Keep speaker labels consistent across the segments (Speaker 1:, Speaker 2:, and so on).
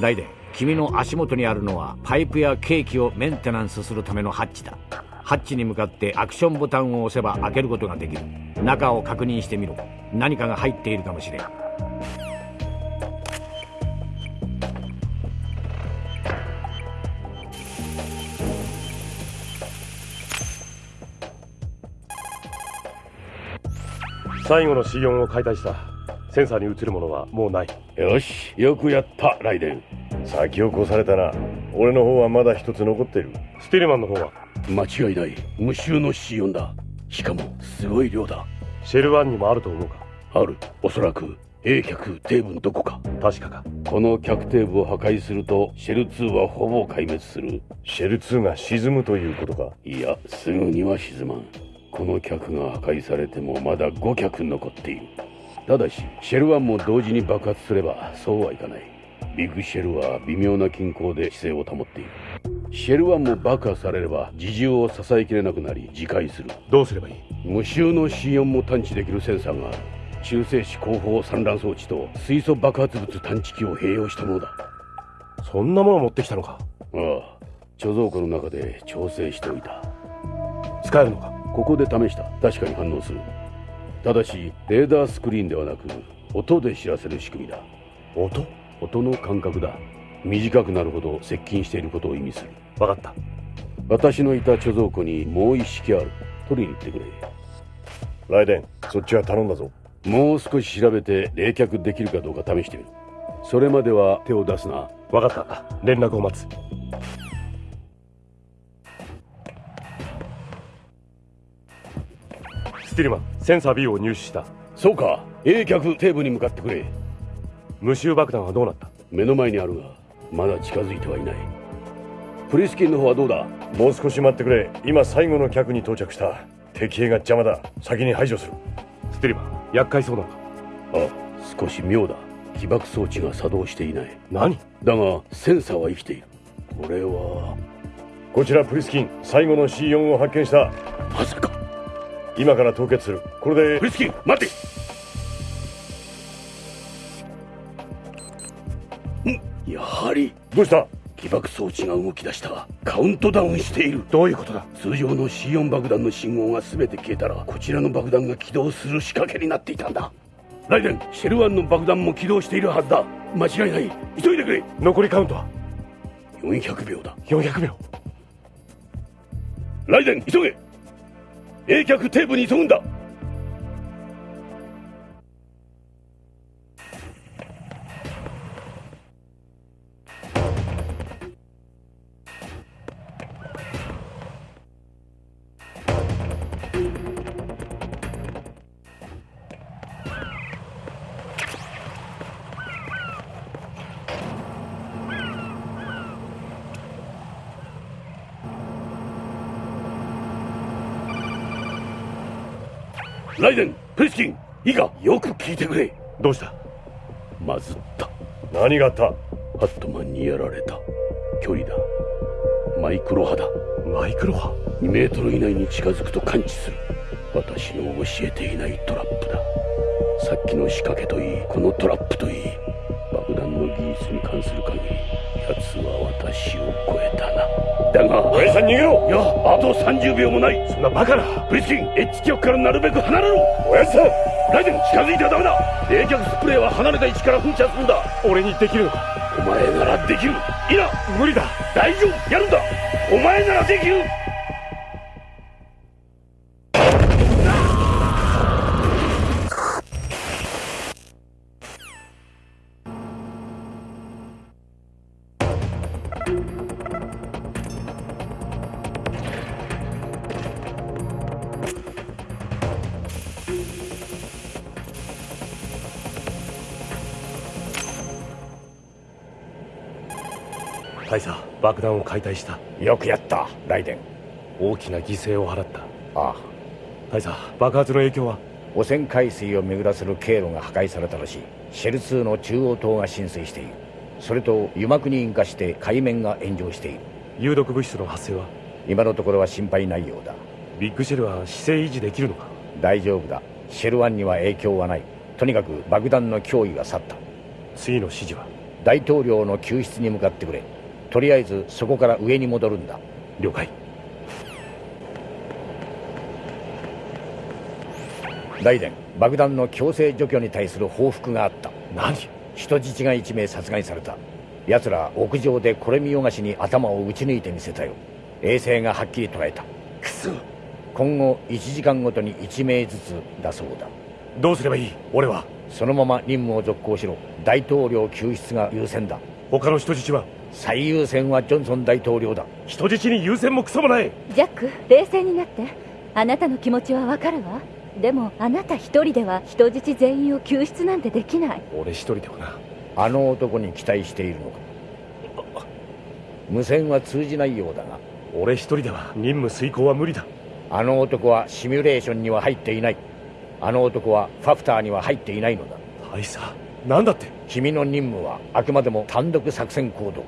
Speaker 1: ライデン君の足元にあるのはパイプやケーキをメンテナンスするためのハッチだ。ハッチに向かってアクションボタンを押せば開けることができる。中を確認してみろ。何かが入っているかもしれん。
Speaker 2: 最後の C4 を解体した。センサーに映るものはもうない。
Speaker 3: よしよくやったライデン
Speaker 4: 先を越されたな俺の方はまだ一つ残ってる。
Speaker 2: スティルマンの方は？
Speaker 3: 間違いない。無臭の C4 だ。しかもすごい量だ。
Speaker 2: シェル1にもあると思うか？
Speaker 3: ある。おそらく A 脚底部のどこか。
Speaker 2: 確かか。
Speaker 3: この脚底部を破壊するとシェル2はほぼ壊滅する。
Speaker 4: シェル2が沈むということか？
Speaker 3: いやすぐには沈まん。この脚が破壊されてもまだ5脚残っているただしシェル1も同時に爆発すればそうはいかない。ビッグシェルは微妙な均衡で姿勢を保っている。シェル1も爆破されれば自重を支えきれなくなり自壊する。
Speaker 2: どうすればいい？
Speaker 3: 無臭の C4 も探知できるセンサーがある。中性子後方散乱装置と水素爆発物探知機を併用したものだ。
Speaker 2: そんなもの持ってきたのか？
Speaker 3: ああ。貯蔵庫の中で調整しておいた。
Speaker 2: 使えるのか？
Speaker 3: ここで試した。確かに反応するただしレーダースクリーンではなく音で知らせる仕組みだ。
Speaker 2: 音？
Speaker 3: 音の感覚だ。短くなるほど接近していることを意味する。
Speaker 2: 分かった。
Speaker 3: 私のいた貯蔵庫にもう一式ある。取りに行ってくれ。
Speaker 4: ライデンそっちは頼んだぞ。
Speaker 3: もう少し調べて冷却できるかどうか試してみる。それまでは手を出すな。
Speaker 2: 分かった。連絡を待つティルマンセンサー B を入手した。
Speaker 3: そうか。A 脚底部に向かってくれ。
Speaker 2: 無臭爆弾はどうなった？
Speaker 3: 目の前にあるがまだ近づいてはいない。プリスキンの方はどうだ？
Speaker 4: もう少し待ってくれ。今最後の客に到着した。敵兵が邪魔だ。先に排除する。
Speaker 2: スティルマン厄介そうな。のか
Speaker 3: あ少し妙だ。起爆装置が作動していない。
Speaker 2: 何？
Speaker 3: だがセンサーは生きている。これは
Speaker 4: こちらプリスキン。最後の C4 を発見した。
Speaker 3: まさか
Speaker 4: 今から凍結する。これで。
Speaker 3: プリスキン待て。ん。やはり。
Speaker 4: どうした？
Speaker 3: 起爆装置が動き出した。カウントダウンしている。
Speaker 2: どういうことだ？
Speaker 3: 通常の C4 爆弾の信号が全て消えたらこちらの爆弾が起動する仕掛けになっていたんだ。ライデンシェルワンの爆弾も起動しているはずだ。間違いない。急いでくれ。
Speaker 2: 残りカウントは
Speaker 3: ？400秒だ。
Speaker 2: 400秒。
Speaker 3: ライデン急げ冷却テープに急ぐんだ。ライデンプリスキンいいかよく聞いてくれ。
Speaker 2: どうした？
Speaker 3: まずった。
Speaker 4: 何があった？
Speaker 3: ハットマンにやられた。距離だ。マイクロ波だ。
Speaker 2: マイクロ波
Speaker 3: ？2メートル以内に近づくと感知する。私の教えていないトラップだ。さっきの仕掛けといいこのトラップといい。爆弾の技術に関する限り奴は私を超えたなだが
Speaker 4: 親父さん逃げろ。
Speaker 3: いや。あと30秒もない。
Speaker 2: そんなバカな。
Speaker 3: プリスキンエッジ局からなるべく離れろ。
Speaker 4: 親父さん。
Speaker 3: ライデン近づいてはダメだ冷却スプレーは離れた位置から噴射するんだ。
Speaker 2: 俺にできる。のか
Speaker 3: お前ならできる。いいな
Speaker 2: 無理だ。
Speaker 3: 大丈夫。やるんだ。お前ならできる
Speaker 2: 爆弾を解体した。
Speaker 1: よくやったライデン。
Speaker 2: 大きな犠牲を払った。
Speaker 1: ああ。
Speaker 2: 大佐爆発の影響は？
Speaker 1: 汚染海水を巡らせる経路が破壊されたらしい。シェル2の中央塔が浸水している。それと油膜に引火して海面が炎上している。
Speaker 2: 有毒物質の発生は？
Speaker 1: 今のところは心配ないようだ。
Speaker 2: ビッグシェルは姿勢維持できるのか？
Speaker 1: 大丈夫だ。シェル1には影響はない。とにかく爆弾の脅威が去った。
Speaker 2: 次の指示は？
Speaker 1: 大統領の救出に向かってくれとりあえずそこから上に戻るんだ。
Speaker 2: 了解。
Speaker 1: 大伝爆弾の強制除去に対する報復があった。
Speaker 2: 何？
Speaker 1: 人質が1名殺害された。奴ら屋上でこれ見よがしに頭を撃ち抜いてみせたよ。衛星がはっきり捉えた。
Speaker 2: くそ。
Speaker 1: 今後1時間ごとに1名ずつだそうだ。
Speaker 2: どうすればいい？俺は。
Speaker 1: そのまま任務を続行しろ。大統領救出が優先だ。
Speaker 2: 他の人質は
Speaker 1: 最優先はジョンソン大統領だ。
Speaker 2: 人質に優先もクソもない。
Speaker 5: ジャック冷静になって。あなたの気持ちはわかるわ。でもあなた一人では人質全員を救出なんてできない。
Speaker 2: 俺一人ではな。
Speaker 1: あの男に期待しているのか。無線は通じないようだが。
Speaker 2: 俺一人では任務遂行は無理だ。
Speaker 1: あの男はシミュレーションには入っていない。あの男はファフターには入っていないのだ。
Speaker 2: 大佐なんだって？
Speaker 1: 君の任務はあくまでも単独作戦行動。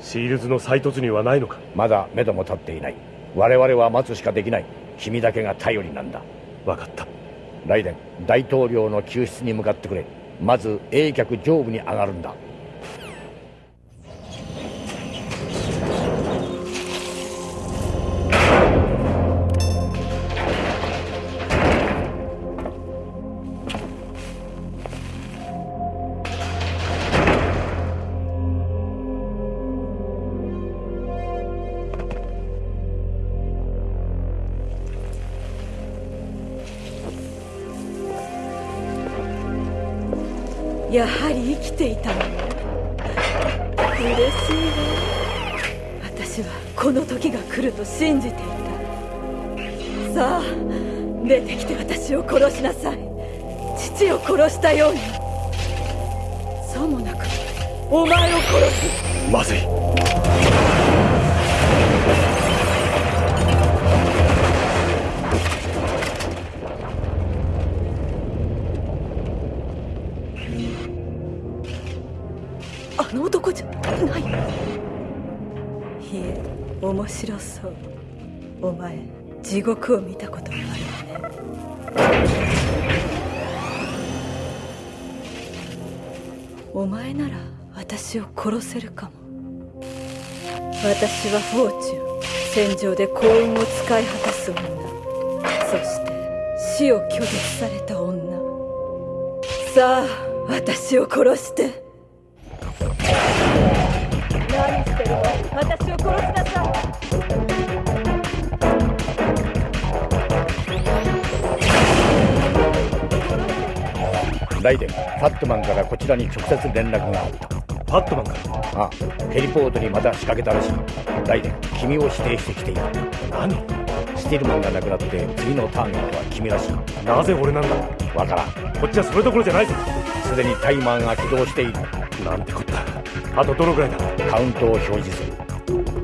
Speaker 2: シールズの再突入はないのか？
Speaker 1: まだ目処も立っていない。我々は待つしかできない。君だけが頼りなんだ。
Speaker 2: 分かった。
Speaker 1: ライデン大統領の救出に向かってくれ。まず冷却上部に上がるんだ
Speaker 6: お前を殺す。
Speaker 2: まずい。
Speaker 6: あの男じゃない。いえ面白そう。お前地獄を見たことがあるわね。お前なら私を殺せるかも。私はフォーチュン戦場で幸運を使い果たす女。そして死を拒絶された女。さあ私を殺して。何してるの私を殺しなさい。
Speaker 1: ライデンファットマンからこちらに直接連絡があった。
Speaker 2: パットマンか
Speaker 1: ああヘリポートにまた仕掛けたらしい。ライデン君を指定してきている。
Speaker 2: 何？
Speaker 1: スティルマンが亡くなって次のターゲットは君らしい。
Speaker 2: なぜ俺なんだ？
Speaker 1: わからん。
Speaker 2: こっちはそれどころじゃないぞ。
Speaker 1: すでにタイマーが起動している。
Speaker 2: なんてこった。あとどのくらいだ？
Speaker 1: カウントを表示する。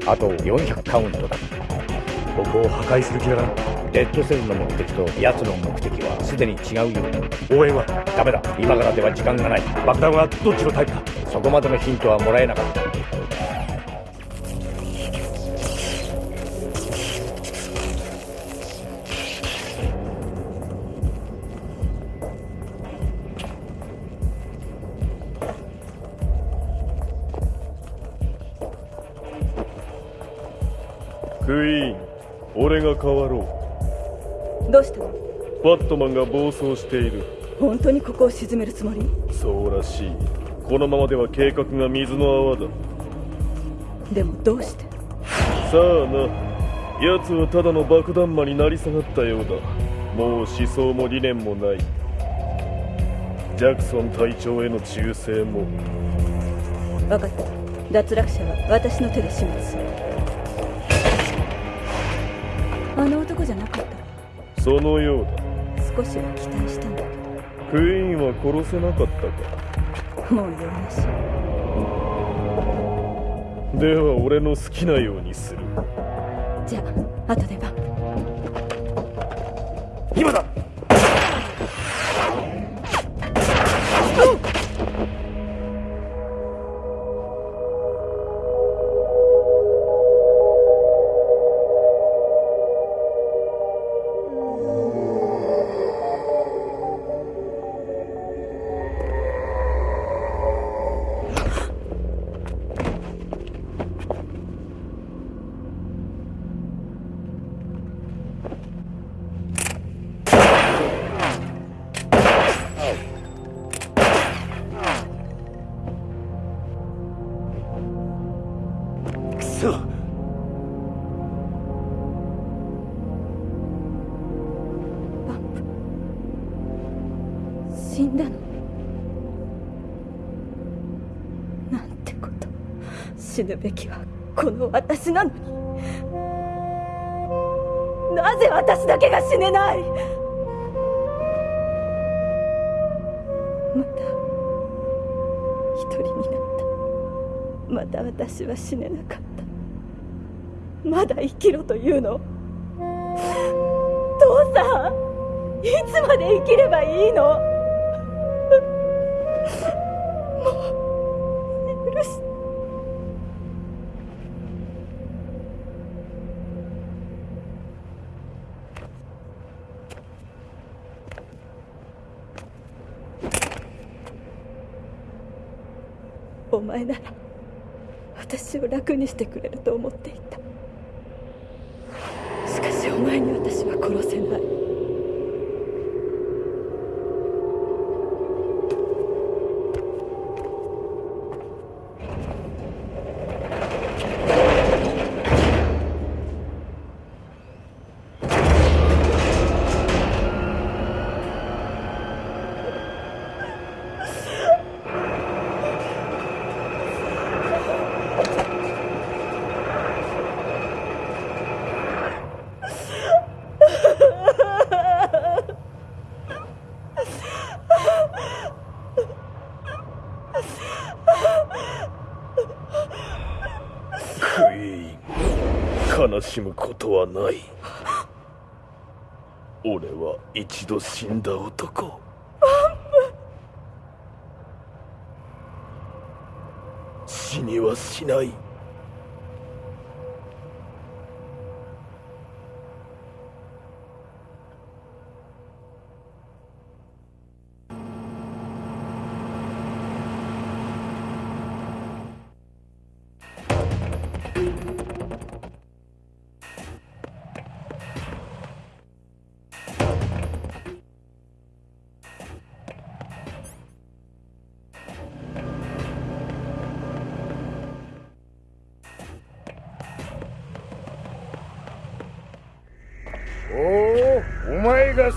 Speaker 1: あと400カウントだ。
Speaker 2: ここを破壊する気な。ら
Speaker 1: レッドセルの目的と奴の目的はすでに違うようだ。
Speaker 2: 応援は？
Speaker 1: ダメだ。今からでは時間がない。
Speaker 2: 爆弾はどっちのタイプか
Speaker 1: そこまでのヒントはもらえなかった。
Speaker 7: クイーン俺が変わろ
Speaker 6: どうした
Speaker 7: バットマンが暴走している。
Speaker 6: 本当にここを沈めるつもり？
Speaker 7: そうらしいこのままでは計画が水の泡だ。
Speaker 6: でもどうして？
Speaker 7: さあな。奴はただの爆弾魔になり下がったようだ。もう思想も理念もない。ジャクソン隊長への忠誠も。
Speaker 6: 分かった。脱落者は私の手で始末する。あの男じゃなかった。
Speaker 7: そのようだ。
Speaker 6: 少しは期待したんだけ
Speaker 7: クイーンは殺せなかったか
Speaker 6: う
Speaker 7: では俺の好きなようにする。
Speaker 6: じゃあ後で晩
Speaker 2: 今だ
Speaker 6: 死ぬべきはこの私なのに。なぜ私だけが死ねない？また一人になった。また私は死ねなかった。まだ生きろというの？父さんいつまで生きればいいの？私を楽にしてくれると思っていた。しかしお前に私は殺せない
Speaker 7: クイーン悲しむことはない。俺は一度死んだ男。死にはしない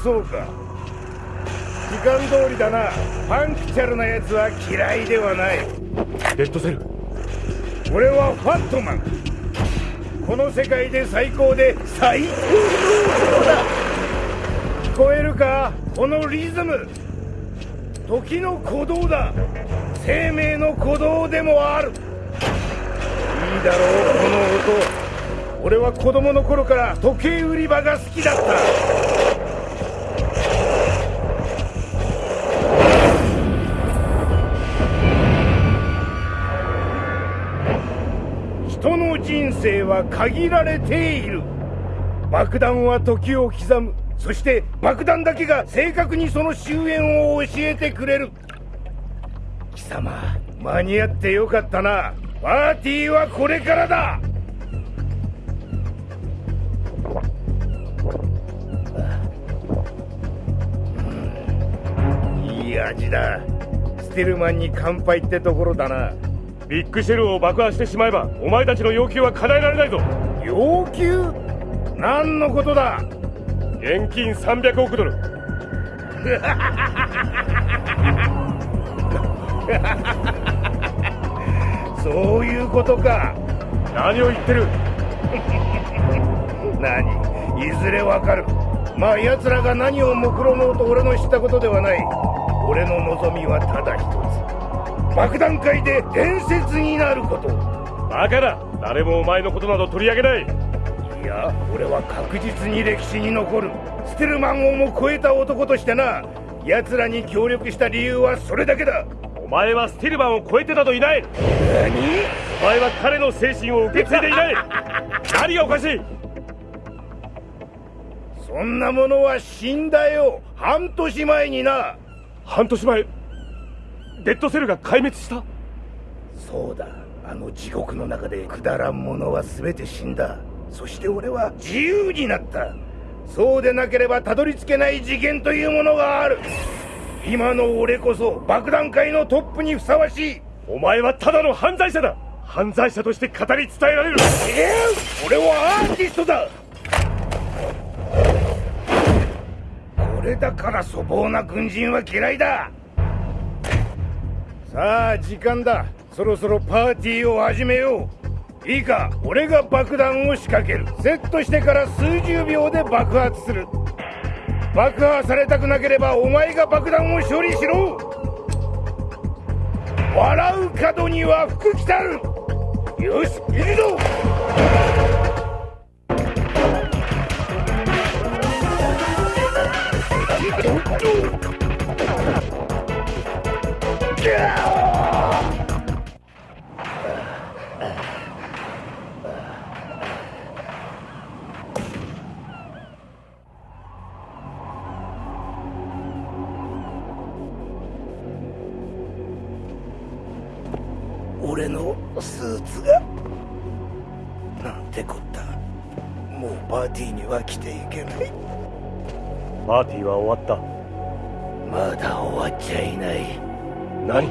Speaker 8: そうか。時間通りだな。パンクチャルな奴は嫌いではない。
Speaker 2: レッドセル。
Speaker 8: 俺はファットマン。この世界で最高で最高の男だ。聞こえるか？このリズム。時の鼓動だ。生命の鼓動でもある。いいだろうこの音。俺は子供の頃から時計売り場が好きだったは限られている。爆弾は時を刻む。そして爆弾だけが正確にその終焉を教えてくれる。貴様間に合ってよかったな。パーティーはこれからだ。いい味だ。ステルマンに乾杯ってところだな。
Speaker 2: ビッグシェルを爆破してしまえばお前たちの要求は叶えられないぞ。
Speaker 8: 要求？何のことだ？
Speaker 2: 現金300億ドル。
Speaker 8: そういうことか。
Speaker 2: 何を言ってる？
Speaker 8: 何？いずれわかる。まあ奴らが何を目論もうと俺の知ったことではない。俺の望みはただ一つ爆弾界で伝説になること。
Speaker 2: バカだ誰もお前のことなど取り上げない。
Speaker 8: いや俺は確実に歴史に残る。ステルマンをも超えた男としてな。奴らに協力した理由はそれだけだ。
Speaker 2: お前はスティルマンを超えてなどいない。
Speaker 8: 何？
Speaker 2: お前は彼の精神を受け継いでいない。何がおかしい。
Speaker 8: そんなものは死んだよ。半年前にな。
Speaker 2: 半年前デッドセルが壊滅した？
Speaker 8: そうだ。あの地獄の中でくだらんものは全て死んだ。そして俺は自由になった。そうでなければたどり着けない次元というものがある。今の俺こそ爆弾界のトップにふさわしい。
Speaker 2: お前はただの犯罪者だ。犯罪者として語り伝えられる。
Speaker 8: えー、俺はアーティストだ。これだから粗暴な軍人は嫌いださあ時間だ。そろそろパーティーを始めよう。いいか俺が爆弾を仕掛ける。セットしてから数十秒で爆発する。爆破されたくなければお前が爆弾を処理しろ。笑う角には福来たる。よし行くぞ。俺のスーツがなんてこった。もうパーティーには来ていけない。
Speaker 2: パーティーは終わった。
Speaker 8: まだ終わっちゃいない
Speaker 2: 何？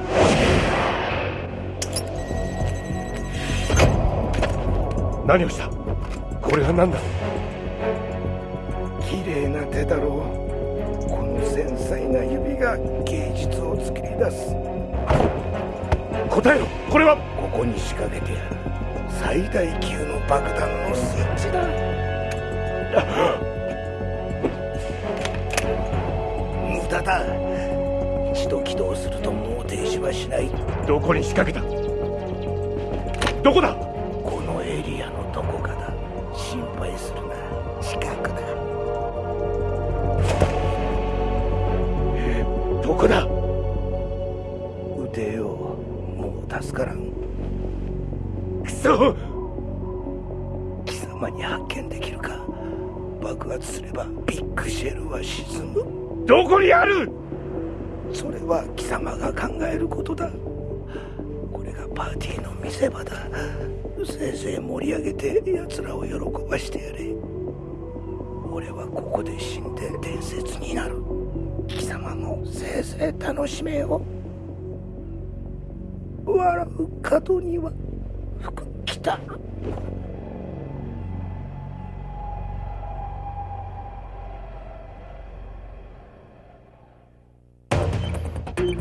Speaker 2: 何をした？これは何だ？
Speaker 8: 綺麗な手だろう。この繊細な指が芸術を作り出す。
Speaker 2: 答えろ！これは？
Speaker 8: ここに仕掛けてやる。最大級の爆弾のスイッチだ。無駄だ。一度起動するともう停止はしない。
Speaker 2: どこに仕掛けた？どこだ？
Speaker 8: 楽しめよ。笑う角には福来た。る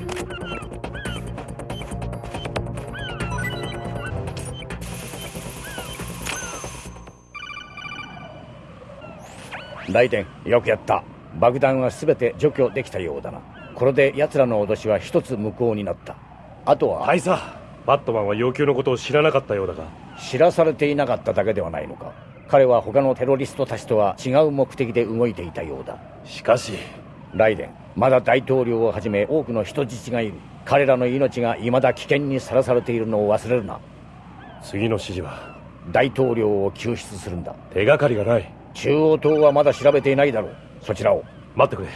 Speaker 1: 雷電よくやった。爆弾は全て除去できたようだな。これで奴らの脅しは一つ無効になった。あとは
Speaker 2: 大佐バットマンは要求のことを知らなかったようだが。
Speaker 1: 知らされていなかっただけではないのか。彼は他のテロリストたちとは違う目的で動いていたようだ。
Speaker 2: しかし
Speaker 1: ライデンまだ大統領をはじめ多くの人質がいる。彼らの命が未だ危険にさらされているのを忘れるな。
Speaker 2: 次の指示は
Speaker 1: 大統領を救出するんだ。
Speaker 2: 手がかりがない。
Speaker 1: 中央党はまだ調べていないだろう。そちらを。
Speaker 2: 待ってくれ。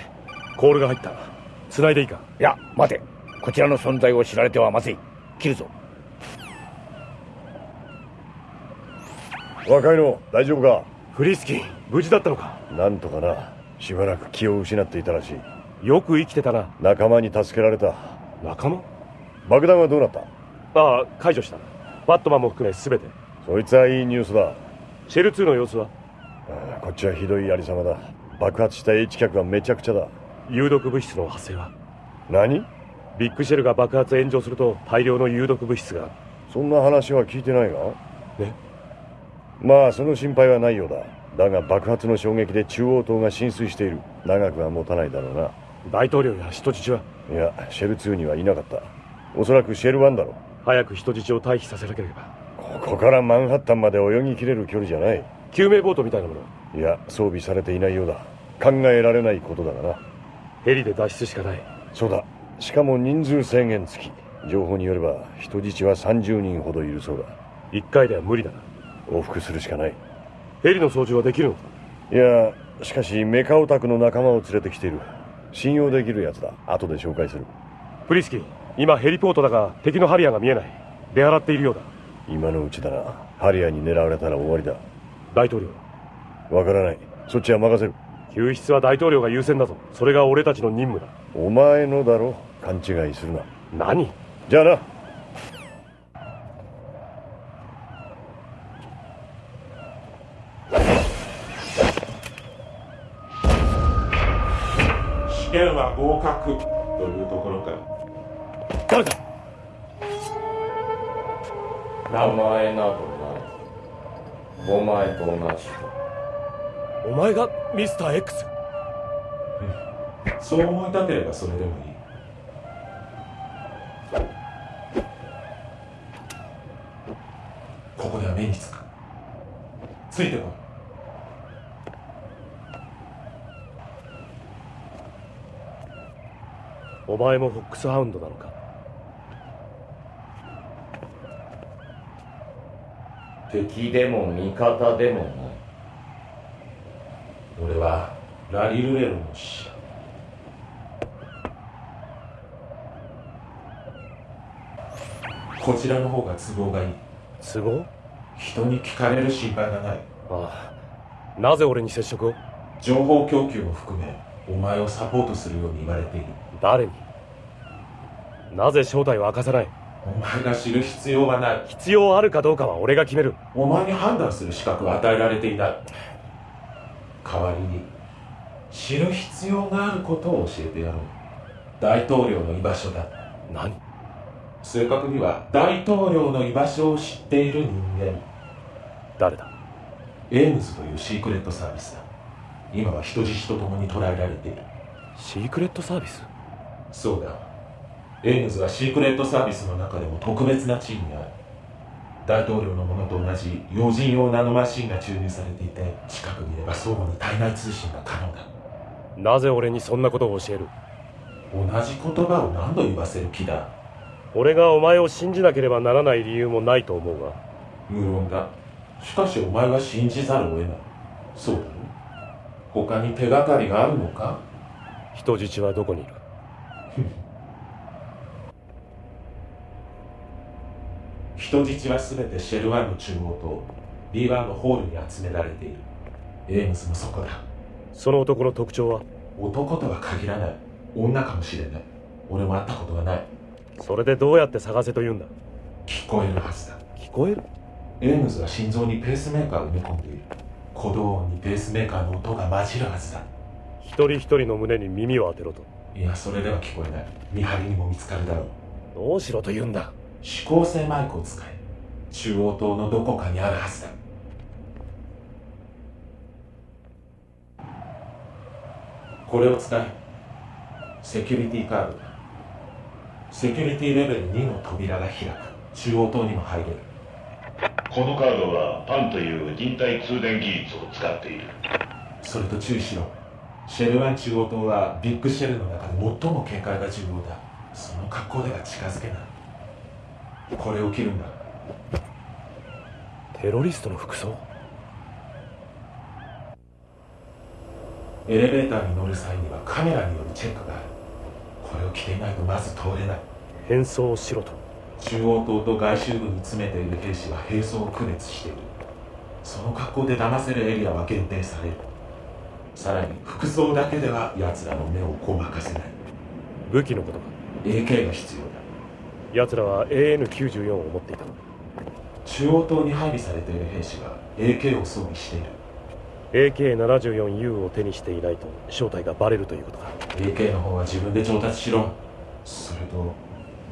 Speaker 2: コールが入った繋いでいいか？
Speaker 1: いや待て。こちらの存在を知られてはまずい。切るぞ。
Speaker 4: 若いの大丈夫か？
Speaker 2: フリスキー無事だったのか？
Speaker 4: なんとかな。しばらく気を失っていたらしい。
Speaker 2: よく生きてたな。
Speaker 4: 仲間に助けられた。
Speaker 2: 仲間？
Speaker 4: 爆弾はどうなった？
Speaker 2: ああ解除した。バットマンも含め全て。
Speaker 4: そいつはいいニュースだ。
Speaker 2: シェル2の様子は？
Speaker 4: ああこっちはひどいありさまだ。爆発した H 客はめちゃくちゃだ
Speaker 2: 有毒物質の発生は？
Speaker 4: 何？
Speaker 2: ビッグシェルが爆発炎上すると大量の有毒物質が。
Speaker 4: そんな話は聞いてないが？
Speaker 2: ね
Speaker 4: まあその心配はないようだ。だが爆発の衝撃で中央島が浸水している。長くは持たないだろうな。
Speaker 2: 大統領や人質は？い
Speaker 4: やシェル2にはいなかった。おそらくシェル1だろ
Speaker 2: 早く人質を退避させなければ。
Speaker 4: ここからマンハッタンまで泳ぎきれる距離じゃない。
Speaker 2: 救命ボートみたいなもの。
Speaker 4: いや装備されていないようだ。考えられないことだがな
Speaker 2: ヘリで脱出しかない。
Speaker 4: そうだ。しかも人数制限付き。情報によれば人質は30人ほどいるそうだ。
Speaker 2: 一回では無理だな。
Speaker 4: 往復するしかない。
Speaker 2: ヘリの操縦はできるのか？
Speaker 4: いやしかしメカオタクの仲間を連れてきている。信用できるやつだ。後で紹介する。
Speaker 2: プリスキー今ヘリポートだが敵のハリアーが見えない。出払っているようだ。
Speaker 4: 今のうちだな。ハリアーに狙われたら終わりだ。
Speaker 2: 大統領。
Speaker 4: わからない。そっちは任せる
Speaker 2: 救出は大統領が優先だぞ。それが俺たちの任務だ。
Speaker 4: お前のだろ。勘違いするな。
Speaker 2: 何？
Speaker 4: じゃあな。
Speaker 9: 試験は合格というところか。
Speaker 2: 誰だ？
Speaker 10: 名前などない。お前と同じだ。
Speaker 2: お前がミスター X
Speaker 9: そう思いたければそれでもいい。ここでは目につく。ついてこい。
Speaker 2: お前もフォックスハウンドなのか？
Speaker 10: 敵でも味方でもない
Speaker 9: 俺はラリルレロの使者こちらの方が都合がいい。
Speaker 2: 都合？
Speaker 9: 人に聞かれる心配がない。
Speaker 2: ああ。なぜ俺に接触を？
Speaker 9: 情報供給も含めお前をサポートするように言われている。
Speaker 2: 誰に？なぜ正体を明かさない？
Speaker 9: お前が知る必要はない。
Speaker 2: 必要あるかどうかは俺が決める。
Speaker 9: お前に判断する資格は与えられていない代わりに知る必要があることを教えてやろう。大統領の居場所だ。
Speaker 2: 何？
Speaker 9: 正確には大統領の居場所を知っている人間。
Speaker 2: 誰だ？
Speaker 9: エームズというシークレットサービスだ。今は人質と共に捕らえられている。
Speaker 2: シークレットサービス？
Speaker 9: そうだ。エームズはシークレットサービスの中でも特別な地位にある大統領のものと同じ要人用ナノマシンが注入されていて近くにいれば相互に体内通信が可能だ。
Speaker 2: なぜ俺にそんなことを教える？
Speaker 9: 同じ言葉を何度言わせる気だ。
Speaker 2: 俺がお前を信じなければならない理由もないと思うが。
Speaker 9: 無論だ。しかしお前は信じざるを得ない。そうだろ？他に手がかりがあるのか？
Speaker 2: 人質はどこにいる？
Speaker 9: 人質は全てシェルワンの中央と B1 のホールに集められている。エームズもそこだ。
Speaker 2: その男の特徴は？
Speaker 9: 男とは限らない。女かもしれない。俺も会ったことがない。
Speaker 2: それでどうやって探せと言うんだ？
Speaker 9: 聞こえるはずだ。
Speaker 2: 聞こえる？
Speaker 9: エームズは心臓にペースメーカーを埋め込んでいる。鼓動音にペースメーカーの音が混じるはずだ。
Speaker 2: 一人一人の胸に耳を当てろと。
Speaker 9: いやそれでは聞こえない。見張りにも見つかるだろう。
Speaker 2: どうしろと言うんだ？
Speaker 9: 指向性マイクを使え。中央島のどこかにあるはずだ。これを使え。セキュリティカードだ。セキュリティレベル2の扉が開く。中央島にも入れる。
Speaker 11: このカードはパンという人体通電技術を使っている。
Speaker 9: それと注意しろ。シェルワン中央島はビッグシェルの中で最も警戒が重要だ。その格好では近づけないこれを切るんだ。
Speaker 2: テロリストの服装？
Speaker 9: エレベーターに乗る際にはカメラによるチェックがある。これを着ていないとまず通れない。
Speaker 2: 変装しろと。
Speaker 9: 中央島と外周部に詰めている兵士は兵装を区別している。その格好で騙せるエリアは限定される。さらに服装だけでは奴らの目をごまかせない。
Speaker 2: 武器のことか
Speaker 9: ？AK が必要だ
Speaker 2: 奴らは AN94 を持っていた
Speaker 9: 中央島に配備されている兵士が AK を装備している。
Speaker 2: AK74U を手にしていないと正体がバレるということか
Speaker 9: AK の方は自分で調達しろ。それと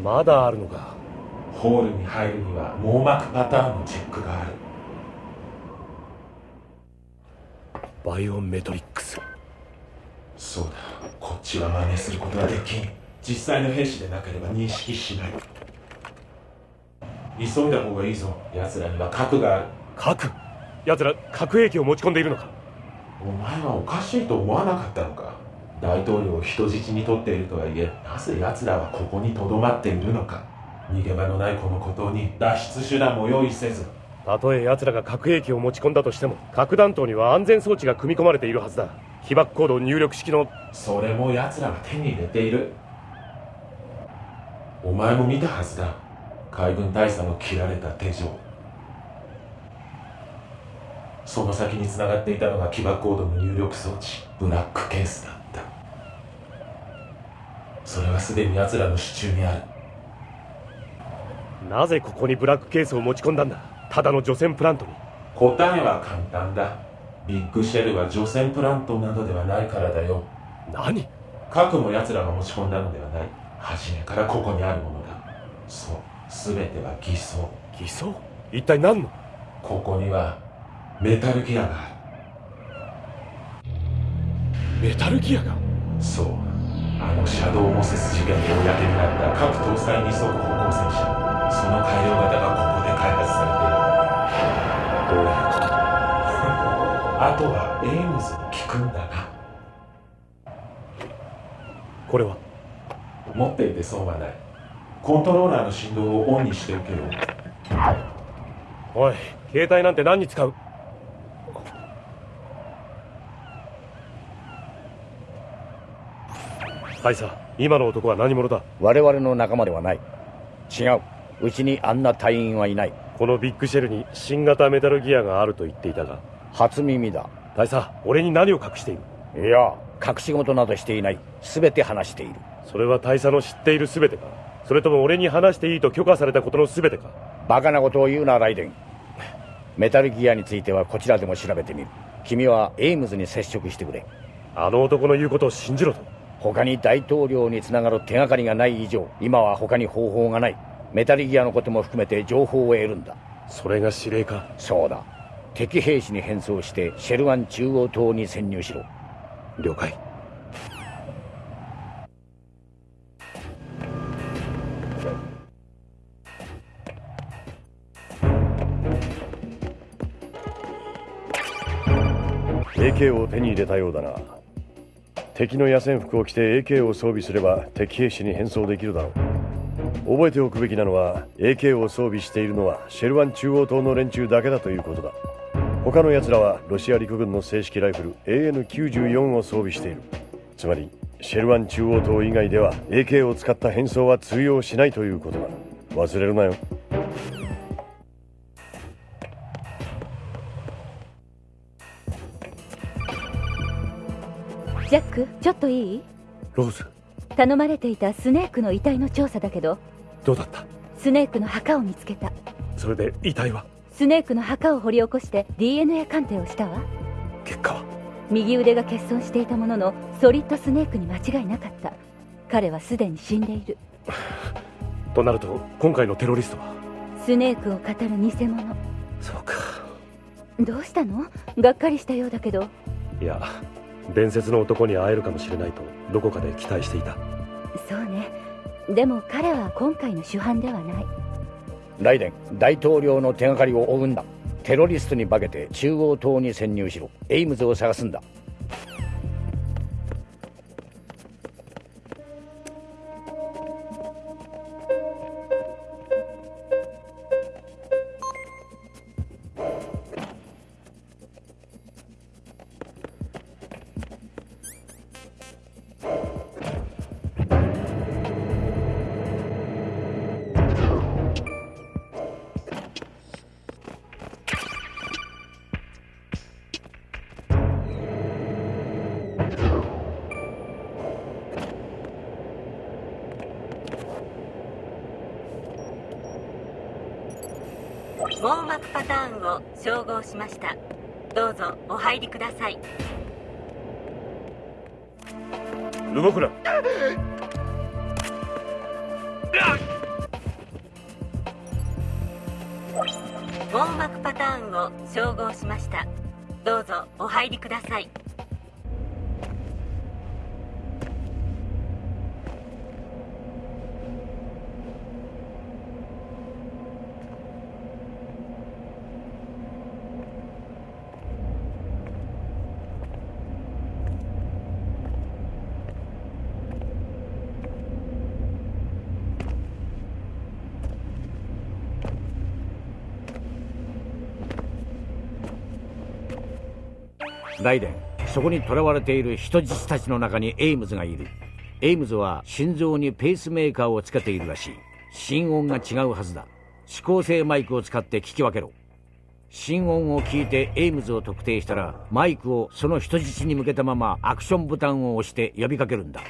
Speaker 2: まだあるのか。
Speaker 9: ホールに入るには網膜パターンのチェックがある。
Speaker 2: バイオメトリックス。
Speaker 9: そうだ。こっちは真似することはできん実際の兵士でなければ認識しない。急いだ方がいいぞ。奴らには核がある。
Speaker 2: 核？奴ら核兵器を持ち込んでいるのか？
Speaker 9: お前はおかしいと思わなかったのか？大統領を人質に取っているとはいえなぜ奴らはここにとどまっているのか？逃げ場のないこの孤島に脱出手段も用意せず。
Speaker 2: たとえ奴らが核兵器を持ち込んだとしても核弾頭には安全装置が組み込まれているはずだ。被爆コード入力式の
Speaker 9: それも奴らが手に入れているお前も見たはずだ。海軍大佐の切られた手錠。その先に繋がっていたのが起爆コードの入力装置ブラックケースだった。それはすでに奴らの手中にある。
Speaker 2: なぜここにブラックケースを持ち込んだんだ？ただの除染プラントに。
Speaker 9: 答えは簡単だ。ビッグシェルは除染プラントなどではないからだよ。
Speaker 2: 何？
Speaker 9: 核も奴らが持ち込んだのではない初めからここにあるものだ。そう。全ては偽装。
Speaker 4: 偽装？一体何の？
Speaker 9: ここにはメタルギアがある。
Speaker 4: メタルギアが？
Speaker 9: そう。あのシャドウモセス事件で公になった核搭載二足歩行戦車。その改良型がここで開発されている。
Speaker 4: どういうことだ？
Speaker 9: あとはエイムズに聞くんだな。
Speaker 4: これは？
Speaker 9: 持っていて損はない。コントローラーの振動をオンにしておけよ。
Speaker 4: おい携帯なんて何に使う？大佐今の男は何者だ？
Speaker 1: 我々の仲間ではない。違う。うちにあんな隊員はいない。
Speaker 4: このビッグシェルに新型メタルギアがあると言っていたが。
Speaker 1: 初耳だ。
Speaker 4: 大佐俺に何を隠している？
Speaker 1: いや隠し事などしていない。全て話している
Speaker 4: それは大佐の知っている全てか。それとも俺に話していいと許可されたことの全てか。
Speaker 1: バカなことを言うなライデン。メタルギアについてはこちらでも調べてみる。君はエイムズに接触してくれ。
Speaker 4: あの男の言うことを信じろと。
Speaker 1: 他に大統領につながる手がかりがない以上今は他に方法がない。メタルギアのことも含めて情報を得るんだ。
Speaker 4: それが指令か。
Speaker 1: そうだ。敵兵士に変装してシェルワン中央島に潜入しろ。
Speaker 4: 了解 AK を手に入れたようだな。敵の野戦服を着て AK を装備すれば敵兵士に変装できるだろう。覚えておくべきなのは AK を装備しているのはシェルワン中央島の連中だけだということだ。他の奴らはロシア陸軍の正式ライフル AN94 を装備している。つまりシェルワン中央島以外では AK を使った変装は通用しないということだ。忘れるなよ。
Speaker 5: ジャックちょっといい？
Speaker 4: ローズ。
Speaker 5: 頼まれていたスネークの遺体の調査だけど
Speaker 4: どうだった？
Speaker 5: スネークの墓を見つけた。
Speaker 4: それで遺体は？
Speaker 5: スネークの墓を掘り起こして DNA 鑑定をしたわ。
Speaker 4: 結果は？
Speaker 5: 右腕が欠損していたもののソリッドスネークに間違いなかった。彼はすでに死んでいる。
Speaker 4: となると今回のテロリストは？
Speaker 5: スネークを語る偽物。
Speaker 4: そうか。
Speaker 5: どうしたの？がっかりしたようだけど。
Speaker 4: いや伝説の男に会えるかもしれないとどこかで期待していた。
Speaker 5: そうね。でも彼は今回の主犯ではない。
Speaker 1: ライデン大統領の手がかりを追うんだ。テロリストに化けて中央棟に潜入しろ。エイムズを探すんだ
Speaker 12: 網膜パターンを照合しました。どうぞお入りください。
Speaker 4: 動くな。
Speaker 12: 網膜パターンを照合しました。どうぞお入りください
Speaker 1: ライデンそこに囚われている人質たちの中にエイムズがいる。エイムズは心臓にペースメーカーをつけているらしい。心音が違うはずだ。指向性マイクを使って聞き分けろ。心音を聞いてエイムズを特定したらマイクをその人質に向けたままアクションボタンを押して呼びかけるんだ。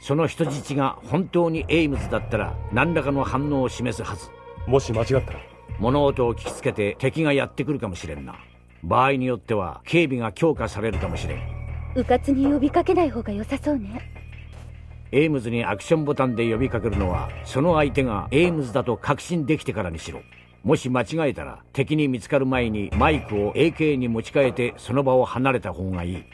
Speaker 1: その人質が本当にエイムズだったら何らかの反応を示すはず。
Speaker 4: もし間違ったら。
Speaker 1: 物音を聞きつけて敵がやってくるかもしれんな場合によっては警備が強化されるかもしれん。
Speaker 5: うかつに呼びかけない方が良さそうね。
Speaker 1: エイムズにアクションボタンで呼びかけるのはその相手がエイムズだと確信できてからにしろ。もし間違えたら敵に見つかる前にマイクを AK に持ち替えてその場を離れた方がいい。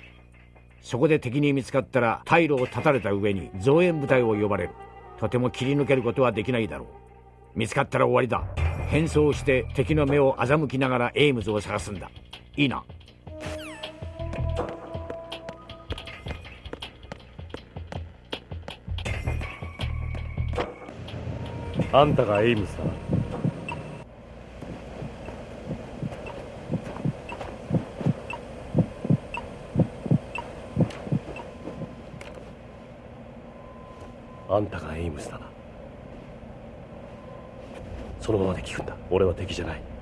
Speaker 1: そこで敵に見つかったら退路を断たれた上に増援部隊を呼ばれる。とても切り抜けることはできないだろう。見つかったら終わりだ。変装して敵の目を欺きながらエイムズを探すんだいいな。
Speaker 2: あんたがエイムズだあんたがエイムズだ。なそのままで聞くんだ。俺は敵じゃない。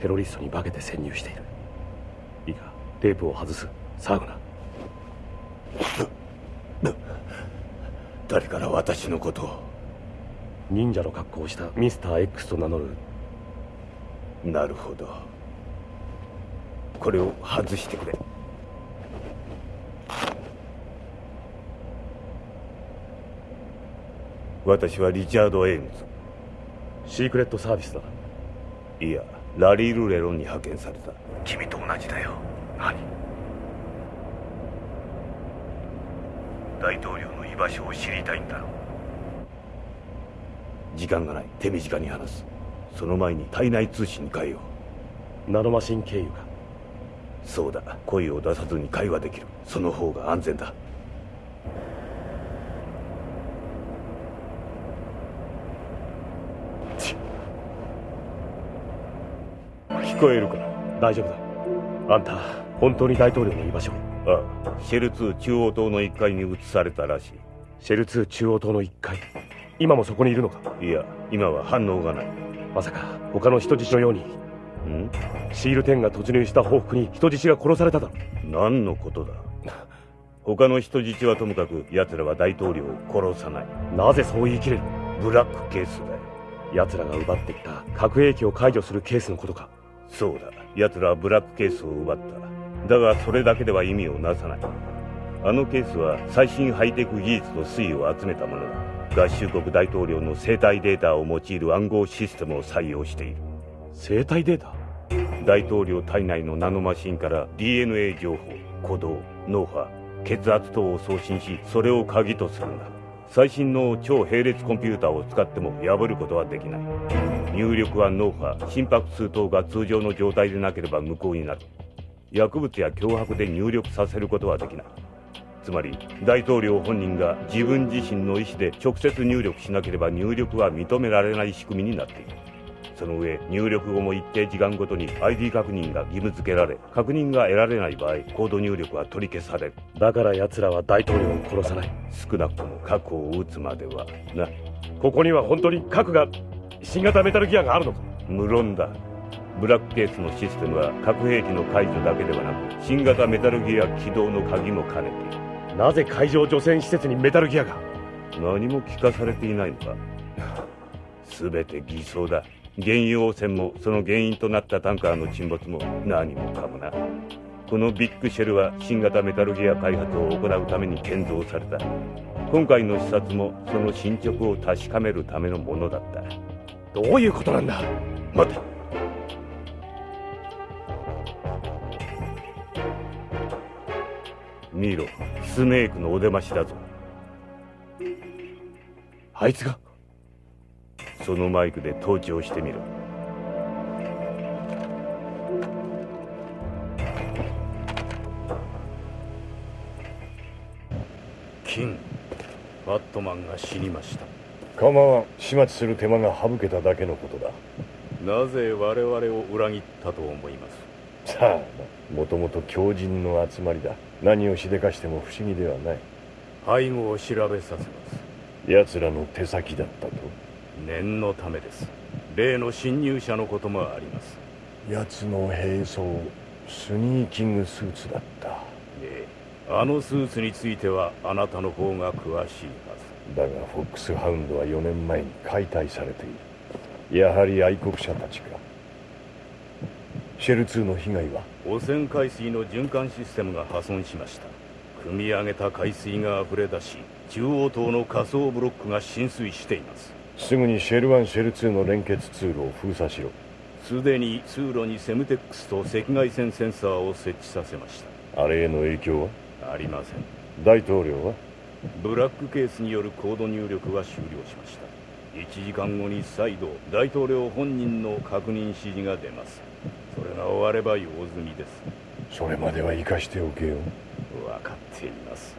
Speaker 2: テロリストに化けて潜入している。いいかテープを外す。騒ぐな。
Speaker 13: 誰から私のことを？
Speaker 2: 忍者の格好をしたミスター X と名乗る。
Speaker 13: なるほど。これを外してくれ。私はリチャード・エイム
Speaker 2: ズ。シークレットサービスだ
Speaker 13: いやラリー・ルレロンに派遣された。
Speaker 2: 君と同じだよ。何？
Speaker 13: 大統領の居場所を知りたいんだろう。時間がない。手短に話す。その前に体内通信に変えよ
Speaker 2: う。ナノマシン経由か。
Speaker 13: そうだ。声を出さずに会話できる。その方が安全だ
Speaker 2: 聞こえるか大丈夫だ。あんた本当に大統領の居場所？
Speaker 13: ああ。シェル2中央棟の1階に移されたらしい。
Speaker 2: シェル2中央棟の1階？今もそこにいるのか？
Speaker 13: いや今は反応がない。
Speaker 2: まさか他の人質のように。
Speaker 13: ん？
Speaker 2: シール10が突入した報復に人質が殺されただろ
Speaker 13: 何のことだ？他の人質はともかく奴らは大統領を殺さない。
Speaker 2: なぜそう言い切れる？
Speaker 13: ブラックケースだよ。
Speaker 2: 奴らが奪ってきた核兵器を解除するケースのことか
Speaker 13: そうだ。奴らはブラックケースを奪った。だがそれだけでは意味をなさない。あのケースは最新ハイテク技術と推移を集めたものだ。合衆国大統領の生体データを用いる暗号システムを採用している。
Speaker 2: 生体データ？
Speaker 13: 大統領体内のナノマシンから DNA 情報鼓動脳波血圧等を送信しそれを鍵とするんだ。最新の超並列コンピューターを使っても破ることはできない入力は脳波心拍数等が通常の状態でなければ無効になる。薬物や脅迫で入力させることはできない。つまり大統領本人が自分自身の意思で直接入力しなければ入力は認められない仕組みになっている。その上入力後も一定時間ごとに ID 確認が義務付けられ確認が得られない場合コード入力は取り消される。
Speaker 2: だから奴らは大統領を殺さない。
Speaker 13: 少なくとも核を撃つまではな
Speaker 2: ここには本当に核が新型メタルギアがあるのか？
Speaker 13: 無論だ。ブラックケースのシステムは核兵器の解除だけではなく新型メタルギア起動の鍵も兼ねている。
Speaker 2: なぜ海上除染施設にメタルギアが？
Speaker 13: 何も聞かされていないのか？全て偽装だ。原油汚染もその原因となったタンカーの沈没も何もかもな。このビッグシェルは新型メタルギア開発を行うために建造された。今回の視察もその進捗を確かめるためのものだった
Speaker 2: どういうことなんだ？
Speaker 13: 待て。見ろ。スネークのお出ましだぞ。
Speaker 2: あいつが？
Speaker 13: そのマイクで盗聴してみろ。
Speaker 14: キンバットマンが死にました。
Speaker 4: 構わん。始末する手間が省けただけのことだ。
Speaker 14: なぜ我々を裏切ったと思います？
Speaker 4: さあもともと強靭の集まりだ。何をしでかしても不思議ではない。
Speaker 14: 背後を調べさせます。
Speaker 4: 奴らの手先だったと。
Speaker 14: 念のためです。例の侵入者のこともあります。
Speaker 4: 奴の兵装スニーキングスーツだった。
Speaker 14: ええ。あのスーツについてはあなたの方が詳しい
Speaker 4: だがフォックスハウンドは4年前に解体されている。やはり愛国者たちか。シェル2の被害は？
Speaker 14: 汚染海水の循環システムが破損しました。
Speaker 13: 汲み上げた海水が溢れ出し中央島の仮想ブロックが浸水しています。
Speaker 4: すぐにシェル1シェル2の連結通路を封鎖しろ。
Speaker 13: すでに通路にセムテックスと赤外線センサーを設置させまし
Speaker 4: た。あれへの影響は？
Speaker 13: ありません。
Speaker 4: 大統領は？
Speaker 13: ブラックケースによるコード入力は終了しました。1時間後に再度大統領本人の確認指示が出ます。それが終われば用済みです。
Speaker 4: それまでは生かしておけよ。
Speaker 13: 分かっています。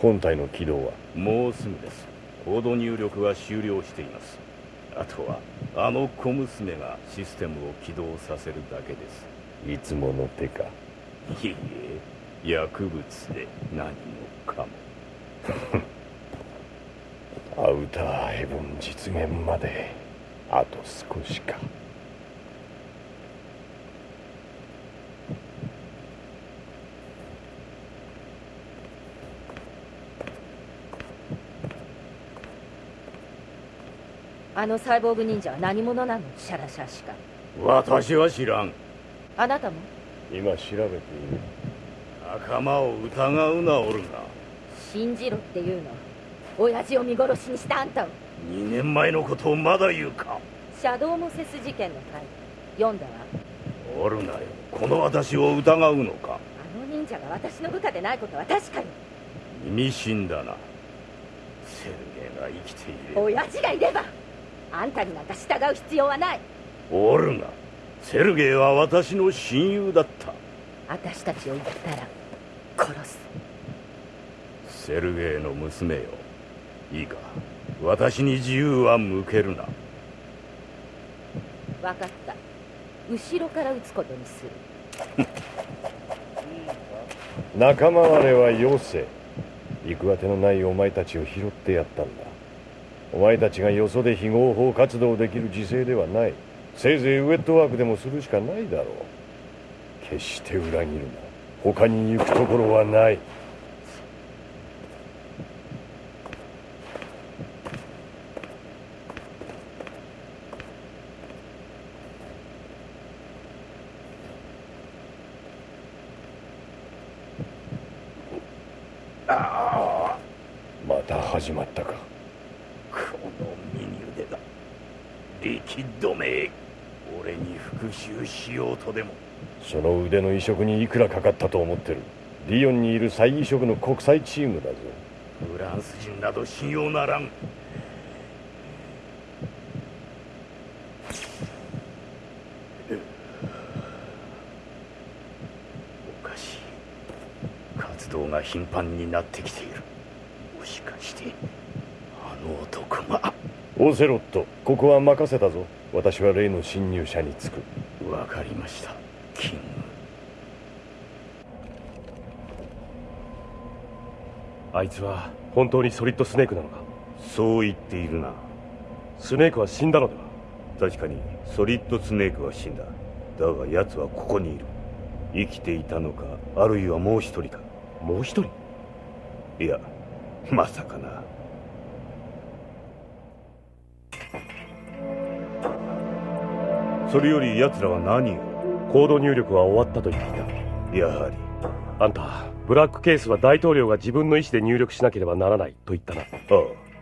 Speaker 4: 本体の起動は？
Speaker 13: もうすぐです。コード入力は終了しています。あとはあの小娘がシステムを起動させるだけです。
Speaker 4: いつもの手か。
Speaker 13: いいえ薬物で何もかも
Speaker 4: アウターヘブン実現まであと少しか。
Speaker 5: あのサイボーグ忍者は何者なの？シャラシャしか。
Speaker 13: 私は知らん。
Speaker 5: あなたも？
Speaker 4: 今調べている。
Speaker 13: 仲間を疑うなオルガ
Speaker 5: 信じろっていうの。親父を見殺しにしたあんたを。
Speaker 13: 2年前のことをまだ言うか。
Speaker 5: シャドウモセス事件の回。読んだわ。
Speaker 13: おるなよこの私を疑うのか。
Speaker 5: あの忍者が私の部下でないことは確かよ
Speaker 13: 意味深だな。セルゲイが生きている
Speaker 5: 親父がいればあんたになんか従う必要はない。
Speaker 13: おるなセルゲイは私の親友だった。
Speaker 5: 私たちを言ったら殺す
Speaker 13: セルゲイの娘よ。いいか。私に自由は向けるな。
Speaker 5: 分かった。後ろから撃つことにする。
Speaker 4: 仲間割れはよせ。行く当てのないお前たちを拾ってやったんだ。お前たちがよそで非合法活動できる時勢ではない。せいぜいウェットワークでもするしかないだろう。決して裏切るな。他に行くところはないまた始まったか。
Speaker 13: この右腕だ。リキッドめ俺に復讐しようとでも。
Speaker 4: その腕の移植にいくらかかったと思ってる。ディオンにいる再移植の国際チームだぞ。
Speaker 13: フランス人など信用ならん。おかしい。活動が頻繁になってきている。もしかしてあの男が。
Speaker 4: オセロットここは任せたぞ。私は例の侵入者につく。
Speaker 13: わかりました。キング。
Speaker 2: あいつは本当にソリッドスネークなのか？
Speaker 13: そう言っているな。
Speaker 2: スネークは死んだのでは？
Speaker 13: 確かにソリッドスネークは死んだ。だが奴はここにいる。生きていたのかあるいはもう一人か。
Speaker 2: もう一人？
Speaker 13: いや まさかな。それより奴らは何を？
Speaker 2: コード入力は終わったと言ってい
Speaker 13: た。やはり。
Speaker 2: あんたブラックケースは大統領が自分の意思で入力しなければならないと言ったな。あ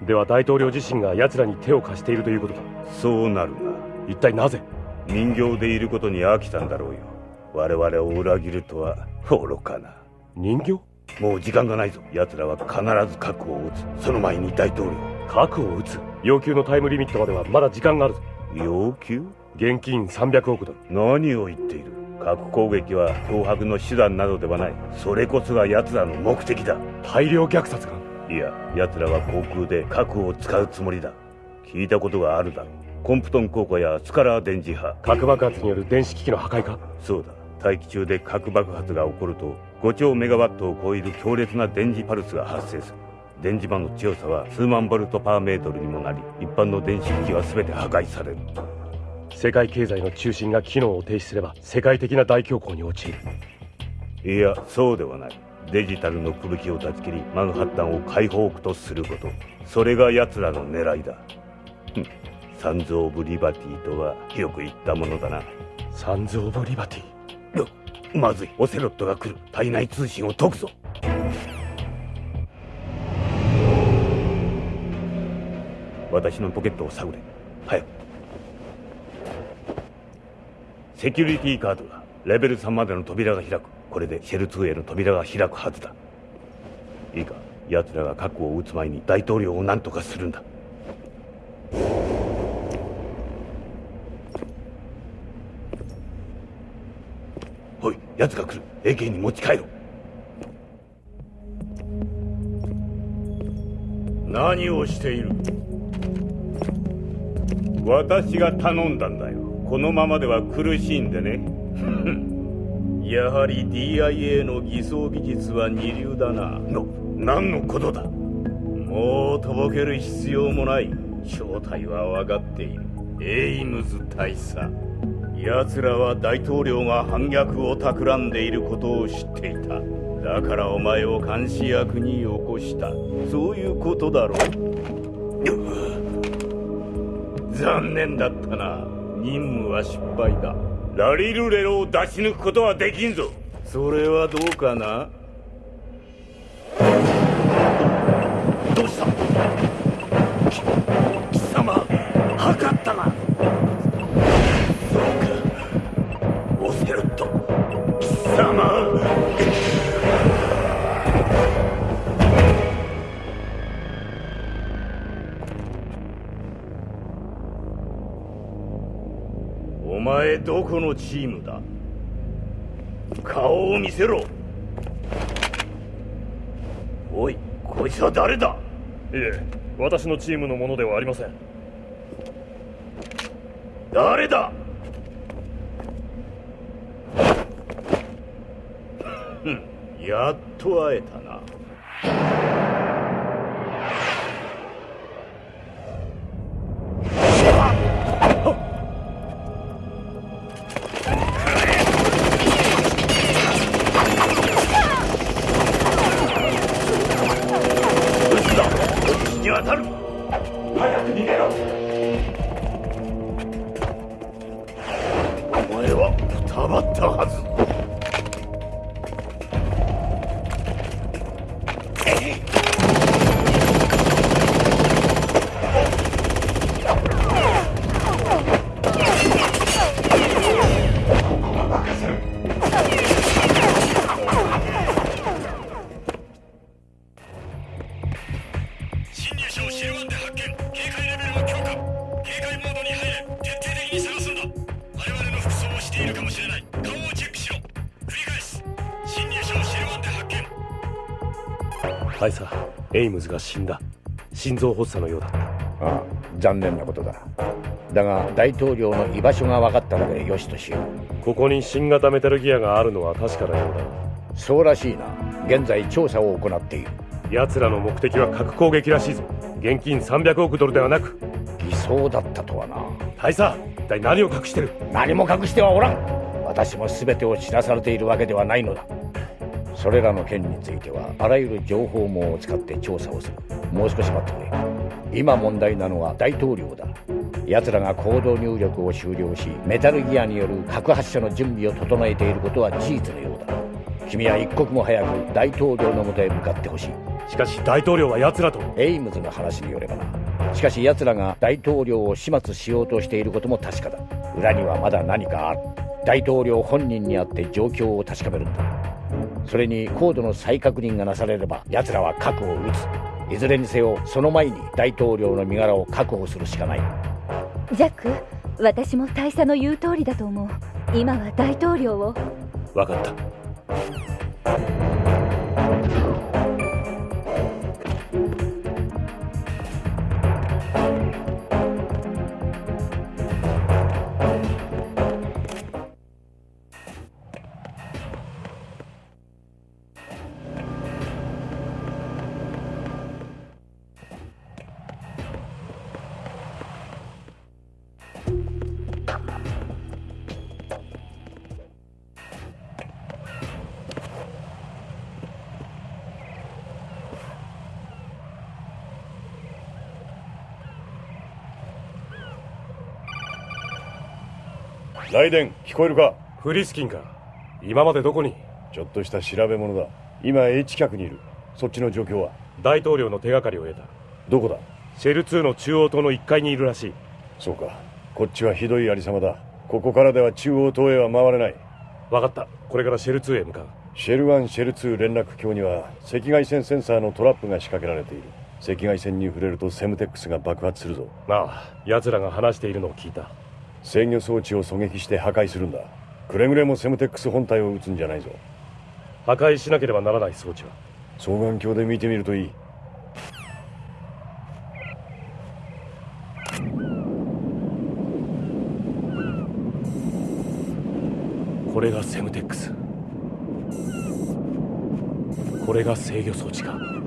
Speaker 13: あ。
Speaker 2: では大統領自身が奴らに手を貸しているということか
Speaker 13: そうなるな。
Speaker 2: 一体なぜ？
Speaker 13: 人形でいることに飽きたんだろうよ。我々を裏切るとは愚かな。
Speaker 2: 人形？
Speaker 13: もう時間がないぞ。奴らは必ず核を撃つ。その前に大統領。
Speaker 2: 核を撃つ。要求のタイムリミットまではまだ時間があるぞ。
Speaker 13: 要求？
Speaker 2: 現金300億ドル。
Speaker 13: 何を言っている？核攻撃は脅迫の手段などではない。それこそが奴らの目的だ。
Speaker 2: 大量虐殺が
Speaker 13: いや奴らは航空で核を使うつもりだ。聞いたことがあるだろう。コンプトン効果やスカラー電磁波
Speaker 2: 核爆発による電子機器の破壊か
Speaker 13: そうだ大気中で核爆発が起こると5兆メガワットを超える強烈な電磁パルスが発生する。電磁場の強さは数万ボルトパーメートルにもなり一般の電子機器は全て破壊される。
Speaker 2: 世界経済の中心が機能を停止すれば世界的な大恐慌に陥
Speaker 13: る。いやそうではない。デジタルの吹雪を断ち切りマンハッタンを解放区とすること。それが奴らの狙いだ。サンズ・オブ・リバティとはよく言ったものだな。
Speaker 2: サンズ・オブ・リバティ
Speaker 13: まずい。オセロットが来る。体内通信を解くぞ。私のポケットを探れ。早く。セキュリティカードがレベル3までの扉が開く。これでシェル2への扉が開くはずだ。いいか。奴らが核を撃つ前に大統領を何とかするんだ。奴が来る。AK に持ち帰ろう。
Speaker 3: 何をしている？
Speaker 13: 私が頼んだんだよ。このままでは苦しいんでね。
Speaker 3: やはり DIA の偽装技術は二流だな。
Speaker 13: の何のことだ？
Speaker 3: もうとぼける必要もない。正体は分かっている。エイムズ大佐奴らは大統領が反逆を企んでいることを知っていた。だからお前を監視役に寄こした。そういうことだろう。残念だったな。任務は失敗だ。
Speaker 13: ラリルレロを出し抜くことはできんぞ。
Speaker 3: それはどうかな？
Speaker 13: どうした？貴様測
Speaker 3: お前どこのチームだ？顔を見せろ。おいこいつは誰だ？
Speaker 2: いえ私のチームのものではありません。
Speaker 3: 誰だふんやっと会えたな。
Speaker 2: ムズが死んだ心臓発作のようだった
Speaker 1: ああ残念なことだだが大統領の居場所が分かったのでよしとしよう
Speaker 2: ここに新型メタルギアがあるのは確かなようだ
Speaker 1: そうらしいな現在調査を行っている
Speaker 2: 奴らの目的は核攻撃らしいぞ現金300億ドルではなく
Speaker 1: 偽装だったとはな
Speaker 2: 大佐一体何を隠してる
Speaker 1: 何も隠してはおらん私も全てを知らされているわけではないのだそれらの件についてはあらゆる情報網を使って調査をする。もう少し待ってくれ。今問題なのは大統領だ。奴らがコード入力を終了しメタルギアによる核発射の準備を整えていることは事実のようだ。君は一刻も早く大統領のもとへ向かってほしい。
Speaker 2: しかし大統領は奴らと。
Speaker 1: エイムズの話によればな。しかし奴らが大統領を始末しようとしていることも確かだ。裏にはまだ何かある。大統領本人に会って状況を確かめるんだそれにコードの再確認がなされれば奴らは核を撃つ。いずれにせよその前に大統領の身柄を確保するしかない。
Speaker 5: ジャック私も大佐の言う通りだと思う。今は大統領を。
Speaker 2: 分かった
Speaker 4: ライデン聞こえるか？
Speaker 2: フリスキンか。今までどこに？
Speaker 4: ちょっとした調べ物だ。今 H 客にいる。そっちの状況は？
Speaker 2: 大統領の手がかりを得た。
Speaker 4: どこだ？
Speaker 2: シェル2の中央島の1階にいるらしい。
Speaker 4: そうか。こっちはひどいありさまだ。ここからでは中央島へは回れない。
Speaker 2: 分かった。これからシェル2へ向かう。
Speaker 4: シェル1シェル2連絡橋には赤外線センサーのトラップが仕掛けられている。赤外線に触れるとセムテックスが爆発するぞ。
Speaker 2: ああ奴らが話しているのを聞いた
Speaker 4: 制御装置を狙撃して破壊するんだ。くれぐれもセムテックス本体を撃つんじゃないぞ。
Speaker 2: 破壊しなければならない装置は。
Speaker 4: 双眼鏡で見てみるといい。
Speaker 2: これがセムテックス。これが制御装置か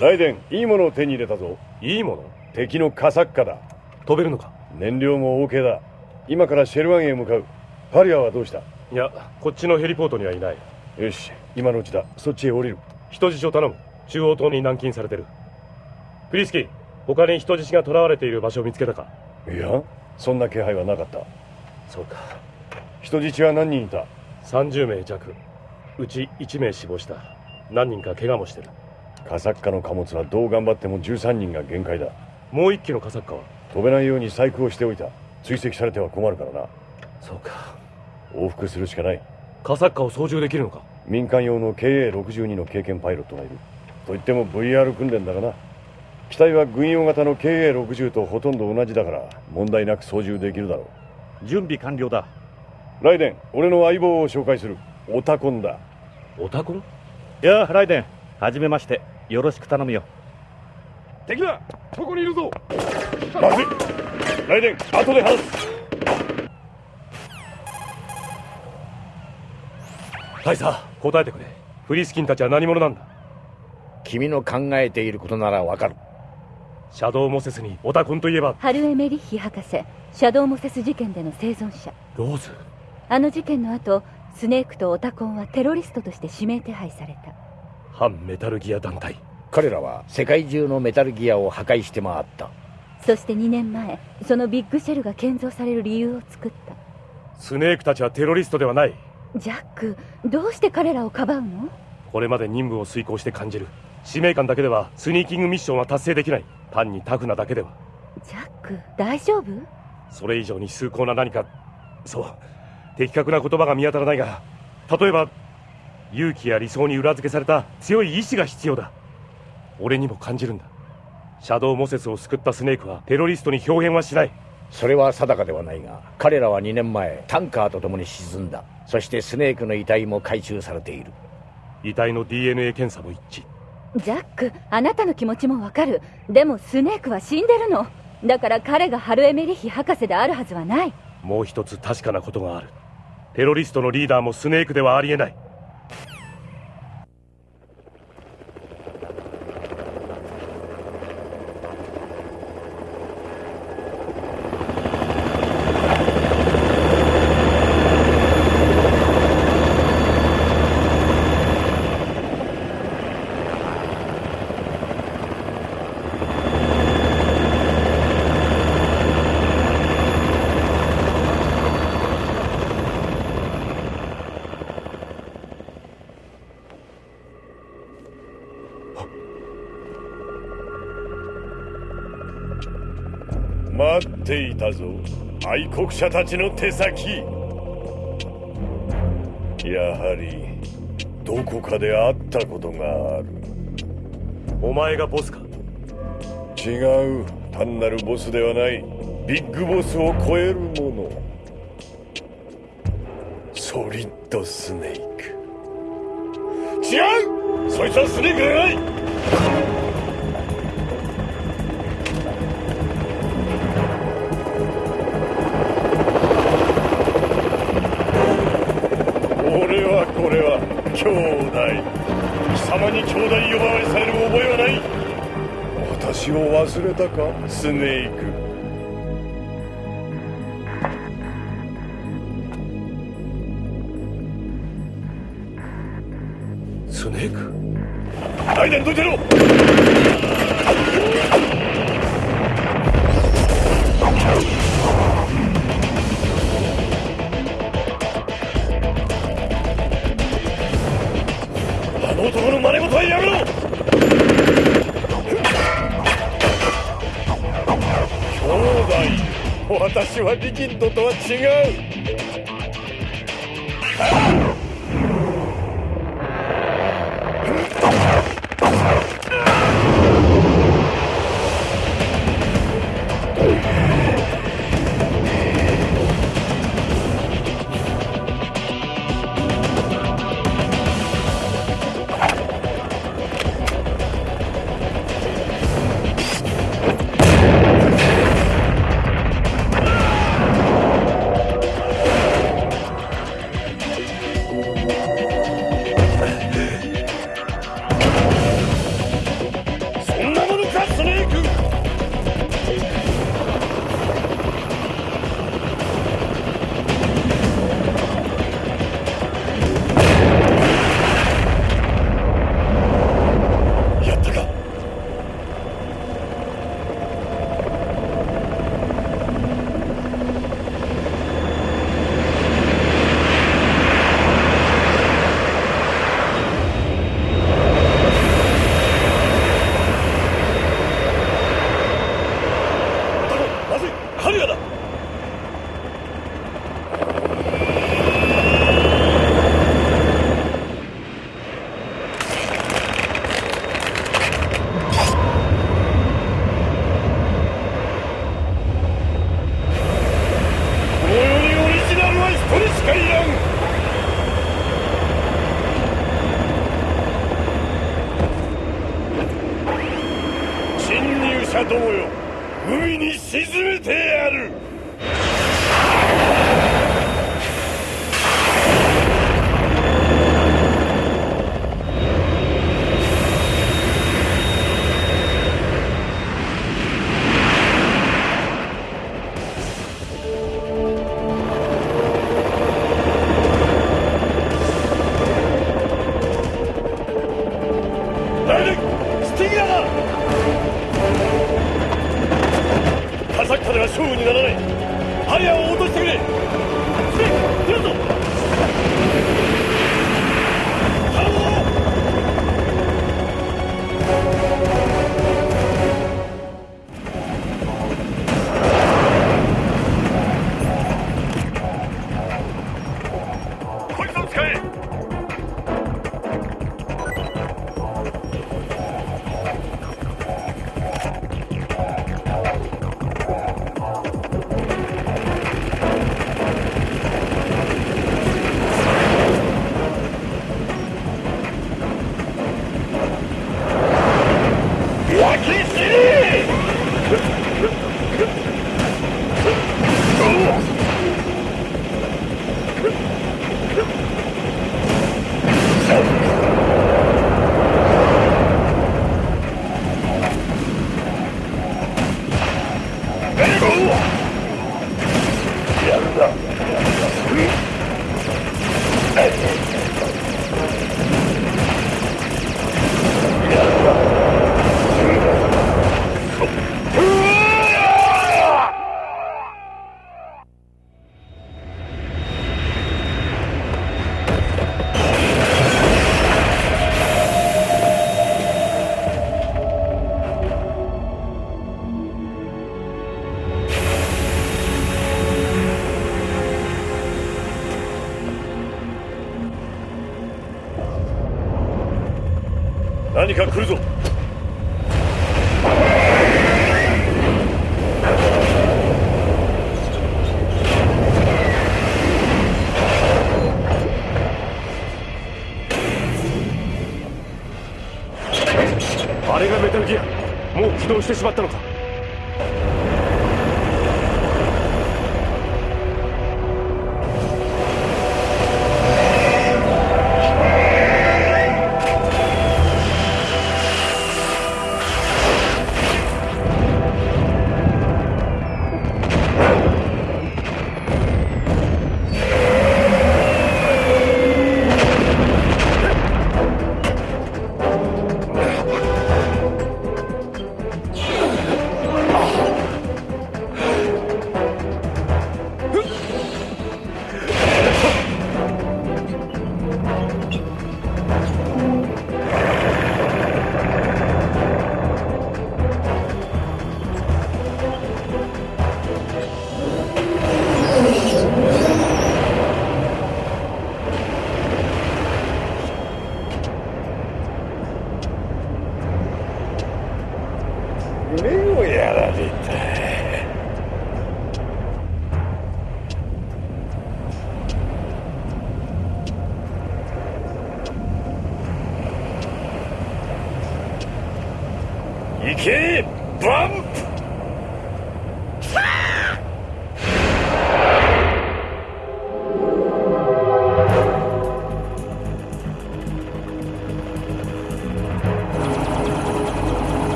Speaker 4: ライデンいいものを手に入れたぞ。
Speaker 2: いいもの？
Speaker 4: 敵のカサッカだ。
Speaker 2: 飛べるのか？
Speaker 4: 燃料も OK だ。今からシェルワンへ向かう。パリアはどうした？
Speaker 2: いやこっちのヘリポートにはいない。
Speaker 4: よし今のうちだ。そっちへ降りる。
Speaker 2: 人質を頼む。中央島に軟禁されてる。クリスキー他に人質が囚われている場所を見つけたか？
Speaker 4: いやそんな気配はなかった。
Speaker 2: そうか。
Speaker 4: 人質は何人いた
Speaker 2: ？30名弱。うち1名死亡した。何人か怪我もしてる
Speaker 4: カサッカの貨物はどう頑張っても13人が限界だ。
Speaker 2: もう一機のカサッカは？
Speaker 4: 飛べないように細工をしておいた。追跡されては困るからな。
Speaker 2: そうか。
Speaker 4: 往復するしかない。
Speaker 2: カサッカを操縦できるのか？
Speaker 4: 民間用の KA62 の経験パイロットがいる。といっても VR 訓練だがな。機体は軍用型の KA60 とほとんど同じだから問題なく操縦できるだろ
Speaker 15: う。準備完了だ。
Speaker 4: ライデン俺の相棒を紹介する。オタコンだ。
Speaker 2: オタコン？
Speaker 15: いやライデンはじめましてよろしく頼むよ。
Speaker 16: 敵だここにいるぞ。
Speaker 4: まずい。ライデン後で話す。
Speaker 2: 大佐答えてくれ。フリスキンたちは何者なんだ。
Speaker 1: 君の考えていることならわかる。
Speaker 2: シャドウモセスにオタコンといえば。
Speaker 5: ハルエメリッヒ博士シャドウモセス事件での生存者。
Speaker 2: ローズ。
Speaker 5: あの事件の後スネークとオタコンはテロリストとして指名手配された
Speaker 2: 反メタルギア団体。
Speaker 1: 彼らは世界中のメタルギアを破壊して回った。
Speaker 5: そして2年前そのビッグシェルが建造される理由を作った。
Speaker 2: スネークたちはテロリストではない。
Speaker 5: ジャックどうして彼らをかばうの？
Speaker 2: これまで任務を遂行して感じる。使命感だけではスニーキングミッションは達成できない。単にタフなだけでは。
Speaker 5: ジャック大丈夫？
Speaker 2: それ以上に崇高な何かそう的確な言葉が見当たらないが例えば勇気や理想に裏付けされた強い意志が必要だ。俺にも感じるんだ。シャドウモセスを救ったスネークはテロリストに表現はしない。
Speaker 1: それは定かではないが彼らは2年前タンカーと共に沈んだ。そしてスネークの遺体も回収されている。
Speaker 2: 遺体の DNA 検査も一致。
Speaker 5: ジャックあなたの気持ちもわかる。でもスネークは死んでるの。だから彼がハルエメリヒ博士であるはずはない。
Speaker 2: もう一つ確かなことがある。テロリストのリーダーもスネークではありえない
Speaker 4: 待っていたぞ愛国者たちの手先。やはりどこかで会ったことがある。
Speaker 2: お前がボスか？
Speaker 4: 違う。単なるボスではない。ビッグボスを超えるもの。ソリッドスネーク。違う！そいつはスネークじゃない様に兄弟呼ばわりされる覚えはない。私を忘れたかスネーク。
Speaker 2: スネーク？
Speaker 4: ライデンどいてろ兄弟私はリキッドとは違う。も
Speaker 2: う起動して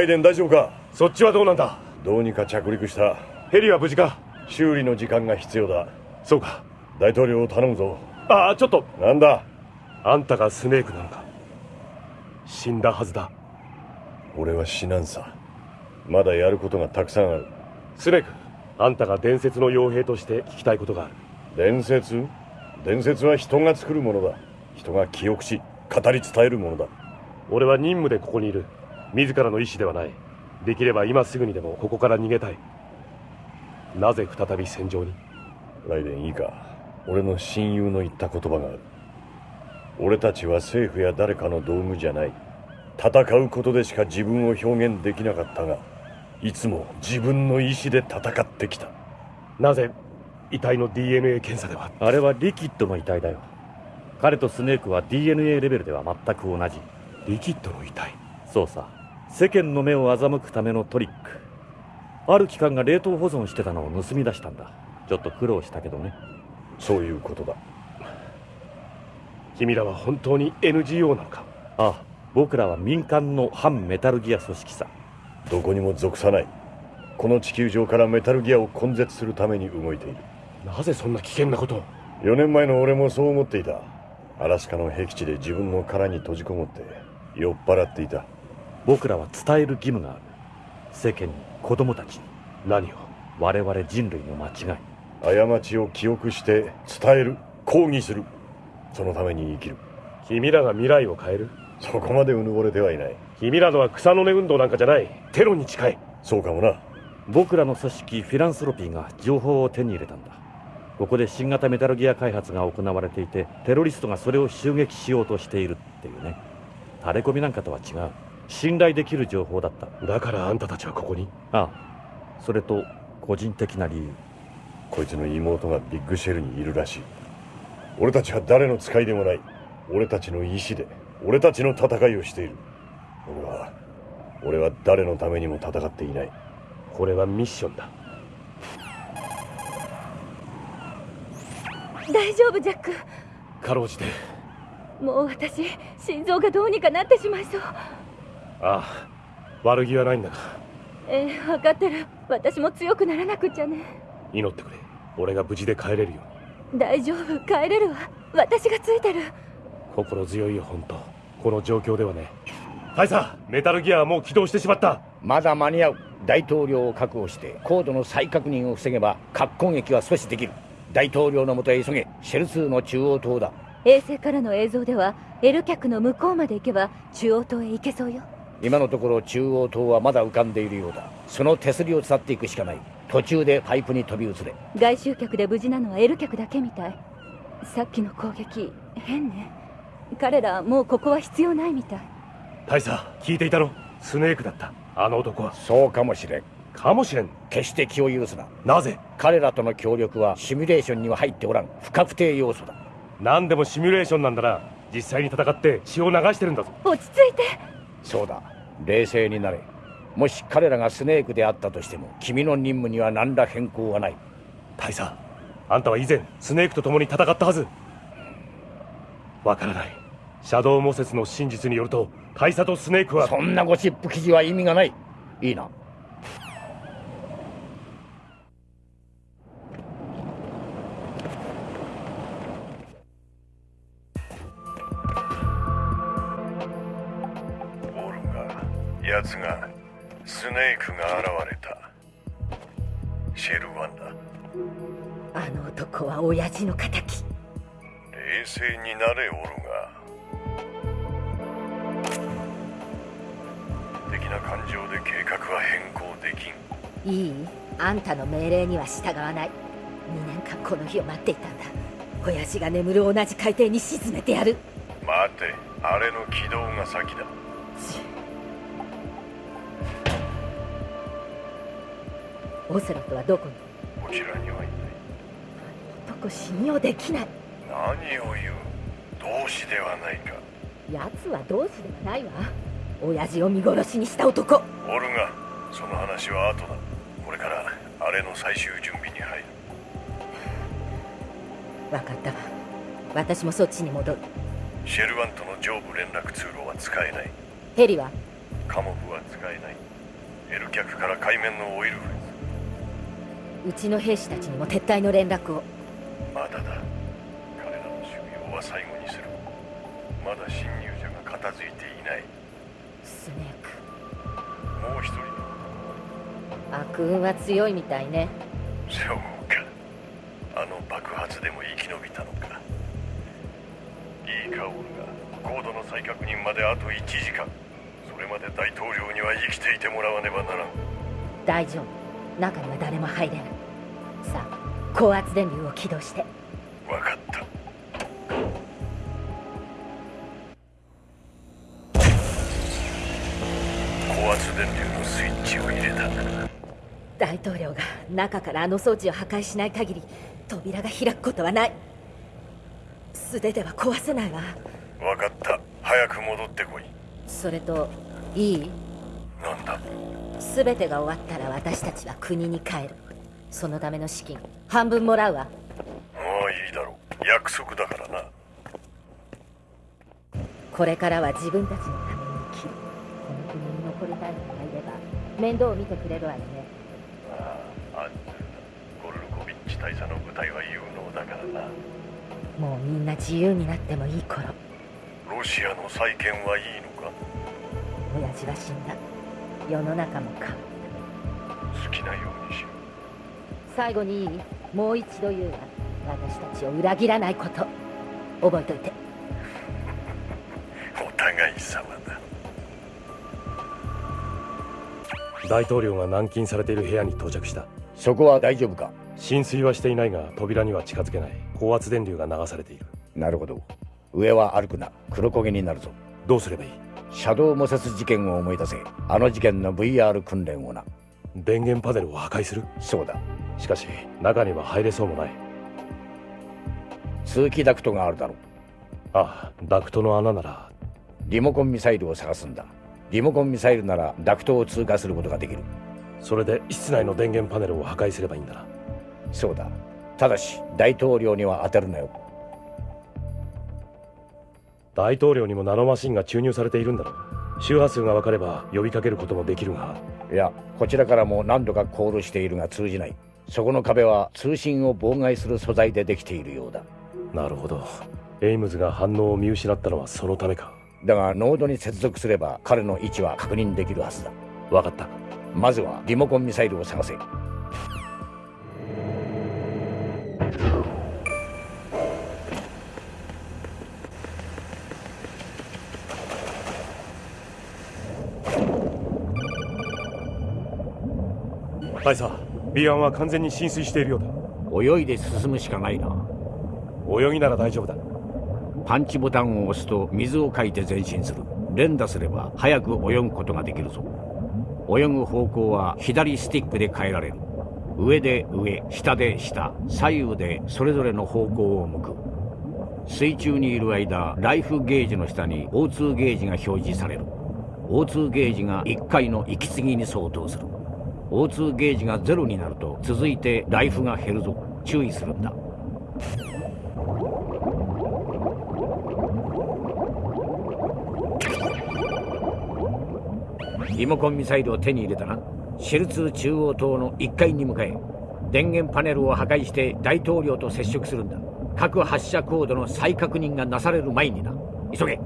Speaker 4: ライデン大丈夫か？
Speaker 2: そっちはどうなんだ？
Speaker 4: どうにか着陸した。
Speaker 2: ヘリは無事か？
Speaker 4: 修理の時間が必要だ。
Speaker 2: そうか。
Speaker 4: 大統領を頼むぞ。
Speaker 2: ああちょっと。
Speaker 4: なんだ？
Speaker 2: あんたがスネークなのか？死んだはずだ。
Speaker 4: 俺は死なんさ。まだやることがたくさんある。
Speaker 2: スネークあんたが伝説の傭兵として聞きたいことがある。
Speaker 4: 伝説？伝説は人が作るものだ。人が記憶し語り伝えるものだ。
Speaker 2: 俺は任務でここにいる自らの意思ではない。できれば今すぐにでもここから逃げたい。なぜ再び戦場に？
Speaker 4: ライデンいいか。俺の親友の言った言葉がある。俺たちは政府や誰かの道具じゃない。戦うことでしか自分を表現できなかったがいつも自分の意志で戦ってきた。
Speaker 2: なぜ遺体の DNA 検査では？
Speaker 15: あれはリキッドの遺体だよ。彼とスネークは DNA レベルでは全く同じ。
Speaker 2: リキッドの遺体？
Speaker 15: そうさ世間の目を欺くためのトリック。ある機関が冷凍保存してたのを盗み出したんだ。ちょっと苦労したけどね。
Speaker 4: そういうことだ。
Speaker 2: 君らは本当に NGO なのか？
Speaker 15: ああ僕らは民間の反メタルギア組織さ。
Speaker 4: どこにも属さない。この地球上からメタルギアを根絶するために動いている。
Speaker 2: なぜそんな危険なことを
Speaker 4: ？4年前の俺もそう思っていた。アラスカの僻地で自分の殻に閉じこもって酔っ払っていた
Speaker 15: 僕らは伝える義務がある。世間に子供たちに
Speaker 2: 何を
Speaker 15: 我々人類の間違
Speaker 4: い過ちを記憶して伝える抗議する。そのために生きる。
Speaker 2: 君らが未来を変える。
Speaker 4: そこまでうぬぼれてはいない。
Speaker 2: 君らのは草の根運動なんかじゃない。テロに近い。
Speaker 4: そうかもな。
Speaker 15: 僕らの組織フィランスロピーが情報を手に入れたんだ。ここで新型メタルギア開発が行われていてテロリストがそれを襲撃しようとしているっていうね。垂れ込みなんかとは違う信頼できる情報だった。
Speaker 2: だからあんたたちはここに？
Speaker 15: ああ。それと個人的な理由。
Speaker 4: こいつの妹がビッグシェルにいるらしい。俺たちは誰の使いでもない。俺たちの意志で。俺たちの戦いをしている。俺は俺は誰のためにも戦っていない。
Speaker 2: これはミッションだ。
Speaker 5: 大丈夫ジャック。
Speaker 2: かろうじて。
Speaker 5: もう私心臓がどうにかなってしまいそう
Speaker 2: ああ悪気はないんだが
Speaker 5: ええ分かってる。私も強くならなくちゃね。
Speaker 2: 祈ってくれ。俺が無事で帰れるように。
Speaker 5: 大丈夫。帰れるわ。私がついてる。
Speaker 2: 心強いよ本当。この状況ではね。大佐メタルギアはもう起動してしまった。
Speaker 1: まだ間に合う。大統領を確保して高度の再確認を防げば核攻撃は阻止できる。大統領のもとへ急げ。シェル2の中央島だ。
Speaker 5: 衛星からの映像では L 脚の向こうまで行けば中央島へ行けそうよ
Speaker 1: 今のところ中央島はまだ浮かんでいるようだ。その手すりを伝っていくしかない。途中でパイプに飛び移れ。
Speaker 5: 外周脚で無事なのは L 脚だけみたい。さっきの攻撃変ね。彼らもうここは必要ないみたい。
Speaker 2: 大佐聞いていたろスネークだった。あの男は。
Speaker 1: そうかもしれん。
Speaker 2: かもしれん。
Speaker 1: 決して気を許すな。
Speaker 2: なぜ？
Speaker 1: 彼らとの協力はシミュレーションには入っておらん。不確定要素だ。
Speaker 2: 何でもシミュレーションなんだな。実際に戦って血を流してるんだぞ。
Speaker 5: 落ち着いて
Speaker 1: そうだ。冷静になれ。もし彼らがスネークであったとしても君の任務には何ら変更はない。
Speaker 2: 大佐あんたは以前スネークと共に戦ったはず。わからない。シャドウモセスの真実によると大佐とスネークは。
Speaker 1: そんなゴシップ記事は意味がない。いいな
Speaker 17: は親父の敵。
Speaker 4: 冷静になれオルガ。的な感情で計画は変更できん。
Speaker 17: いい。あんたの命令には従わない。2年間この日を待っていたんだ。親父が眠る同じ海底に沈めてやる。
Speaker 4: 待て。あれの軌道が先だ。
Speaker 17: オセロットはどこに？
Speaker 4: こちらにはいない
Speaker 17: 男信用できない。
Speaker 4: 何を言う。同志ではないか。
Speaker 17: 奴は同志ではないわ。親父を見殺しにした男。
Speaker 4: オルガその話は後だ。これからあれの最終準備に入る。
Speaker 17: 分かったわ。私もそっちに戻る。
Speaker 4: シェルワンとの上部連絡通路は使えない。
Speaker 17: ヘリは？
Speaker 4: カモフは使えない。L 脚から海面のオイルフェ
Speaker 17: うちの兵士たちにも撤退の連絡を
Speaker 4: まだだ。彼らの守備をは最後にする。まだ侵入者が片付いていない。
Speaker 17: スネー
Speaker 4: ク。もう一人
Speaker 17: の。悪運は強いみたいね。
Speaker 4: そうか。あの爆発でも生き延びたのか。いいかオルがコードの再確認まであと1時間。それまで大統領には生きていてもらわねばならん
Speaker 17: 大丈夫中には誰も入れないさあ高圧電流を起動して。
Speaker 4: 分かった。高圧電流のスイッチを入れた。
Speaker 17: 大統領が中からあの装置を破壊しない限り扉が開くことはない。素手では壊せないわ。
Speaker 4: 分かった。早く戻ってこい。
Speaker 17: それといい？
Speaker 4: なんだ？
Speaker 17: 全てが終わったら私たちは国に帰るそのための資金半分もらうわ。
Speaker 4: もういいだろう。約束だからな。
Speaker 17: これからは自分たちのために生きる。この国に残りたい人がいれば面倒を見てくれるわよね。
Speaker 4: ああアンジゴルルコビッチ大佐の部隊は有能だからな。
Speaker 17: もうみんな自由になってもいい頃。
Speaker 4: ロシアの再建はいいのか？
Speaker 17: 親父は死んだ。世の中も変わった。
Speaker 4: 好きなようにしろ
Speaker 17: 最後にいいもう一度言うわ私たちを裏切らないこと。覚えといて。
Speaker 4: お互い様だ。
Speaker 2: 大統領が軟禁されている部屋に到着した。
Speaker 16: そこは大丈夫か？
Speaker 2: 浸水はしていないが扉には近づけない。高圧電流が流されている。
Speaker 16: なるほど。上は歩くな。黒焦げになるぞ。
Speaker 2: どうすればいい？
Speaker 16: シャドウ摩擦事件を思い出せ。あの事件の VR 訓練をな
Speaker 2: 電源パネルを破壊する？
Speaker 16: そうだ。
Speaker 2: しかし中には入れそうもない。
Speaker 16: 通気ダクトがあるだろう。
Speaker 2: ああダクトの穴なら。
Speaker 16: リモコンミサイルを探すんだ。リモコンミサイルならダクトを通過することができる。
Speaker 2: それで室内の電源パネルを破壊すればいいんだな。
Speaker 16: そうだ。ただし大統領には当てるなよ。
Speaker 2: 大統領にもナノマシンが注入されているんだろう。周波数が分かれば呼びかけることもできるが
Speaker 16: いやこちらからも何度かコールしているが通じない。そこの壁は通信を妨害する素材でできているようだ。
Speaker 2: なるほど。エイムズが反応を見失ったのはそのためか。
Speaker 16: だがノードに接続すれば彼の位置は確認できるはずだ。
Speaker 2: 分かった。
Speaker 16: まずはリモコンミサイルを探せ
Speaker 2: 大佐 B1 は完全に浸水しているよう
Speaker 1: だ。泳いで進むしかないな。
Speaker 2: 泳ぎなら大丈夫だ。
Speaker 1: パンチボタンを押すと水をかいて前進する。連打すれば早く泳ぐことができるぞ。泳ぐ方向は左スティックで変えられる。上で上下で下左右でそれぞれの方向を向く。水中にいる間ライフゲージの下に O2 ゲージが表示される。O2 ゲージが1回の息継ぎに相当する O2 ゲージがゼロになると続いてライフが減るぞ。注意するんだ。リモコンミサイルを手に入れたなシェルツー中央塔の1階に向かえ。電源パネルを破壊して大統領と接触するんだ。各発射コードの再確認がなされる前にな。急げ。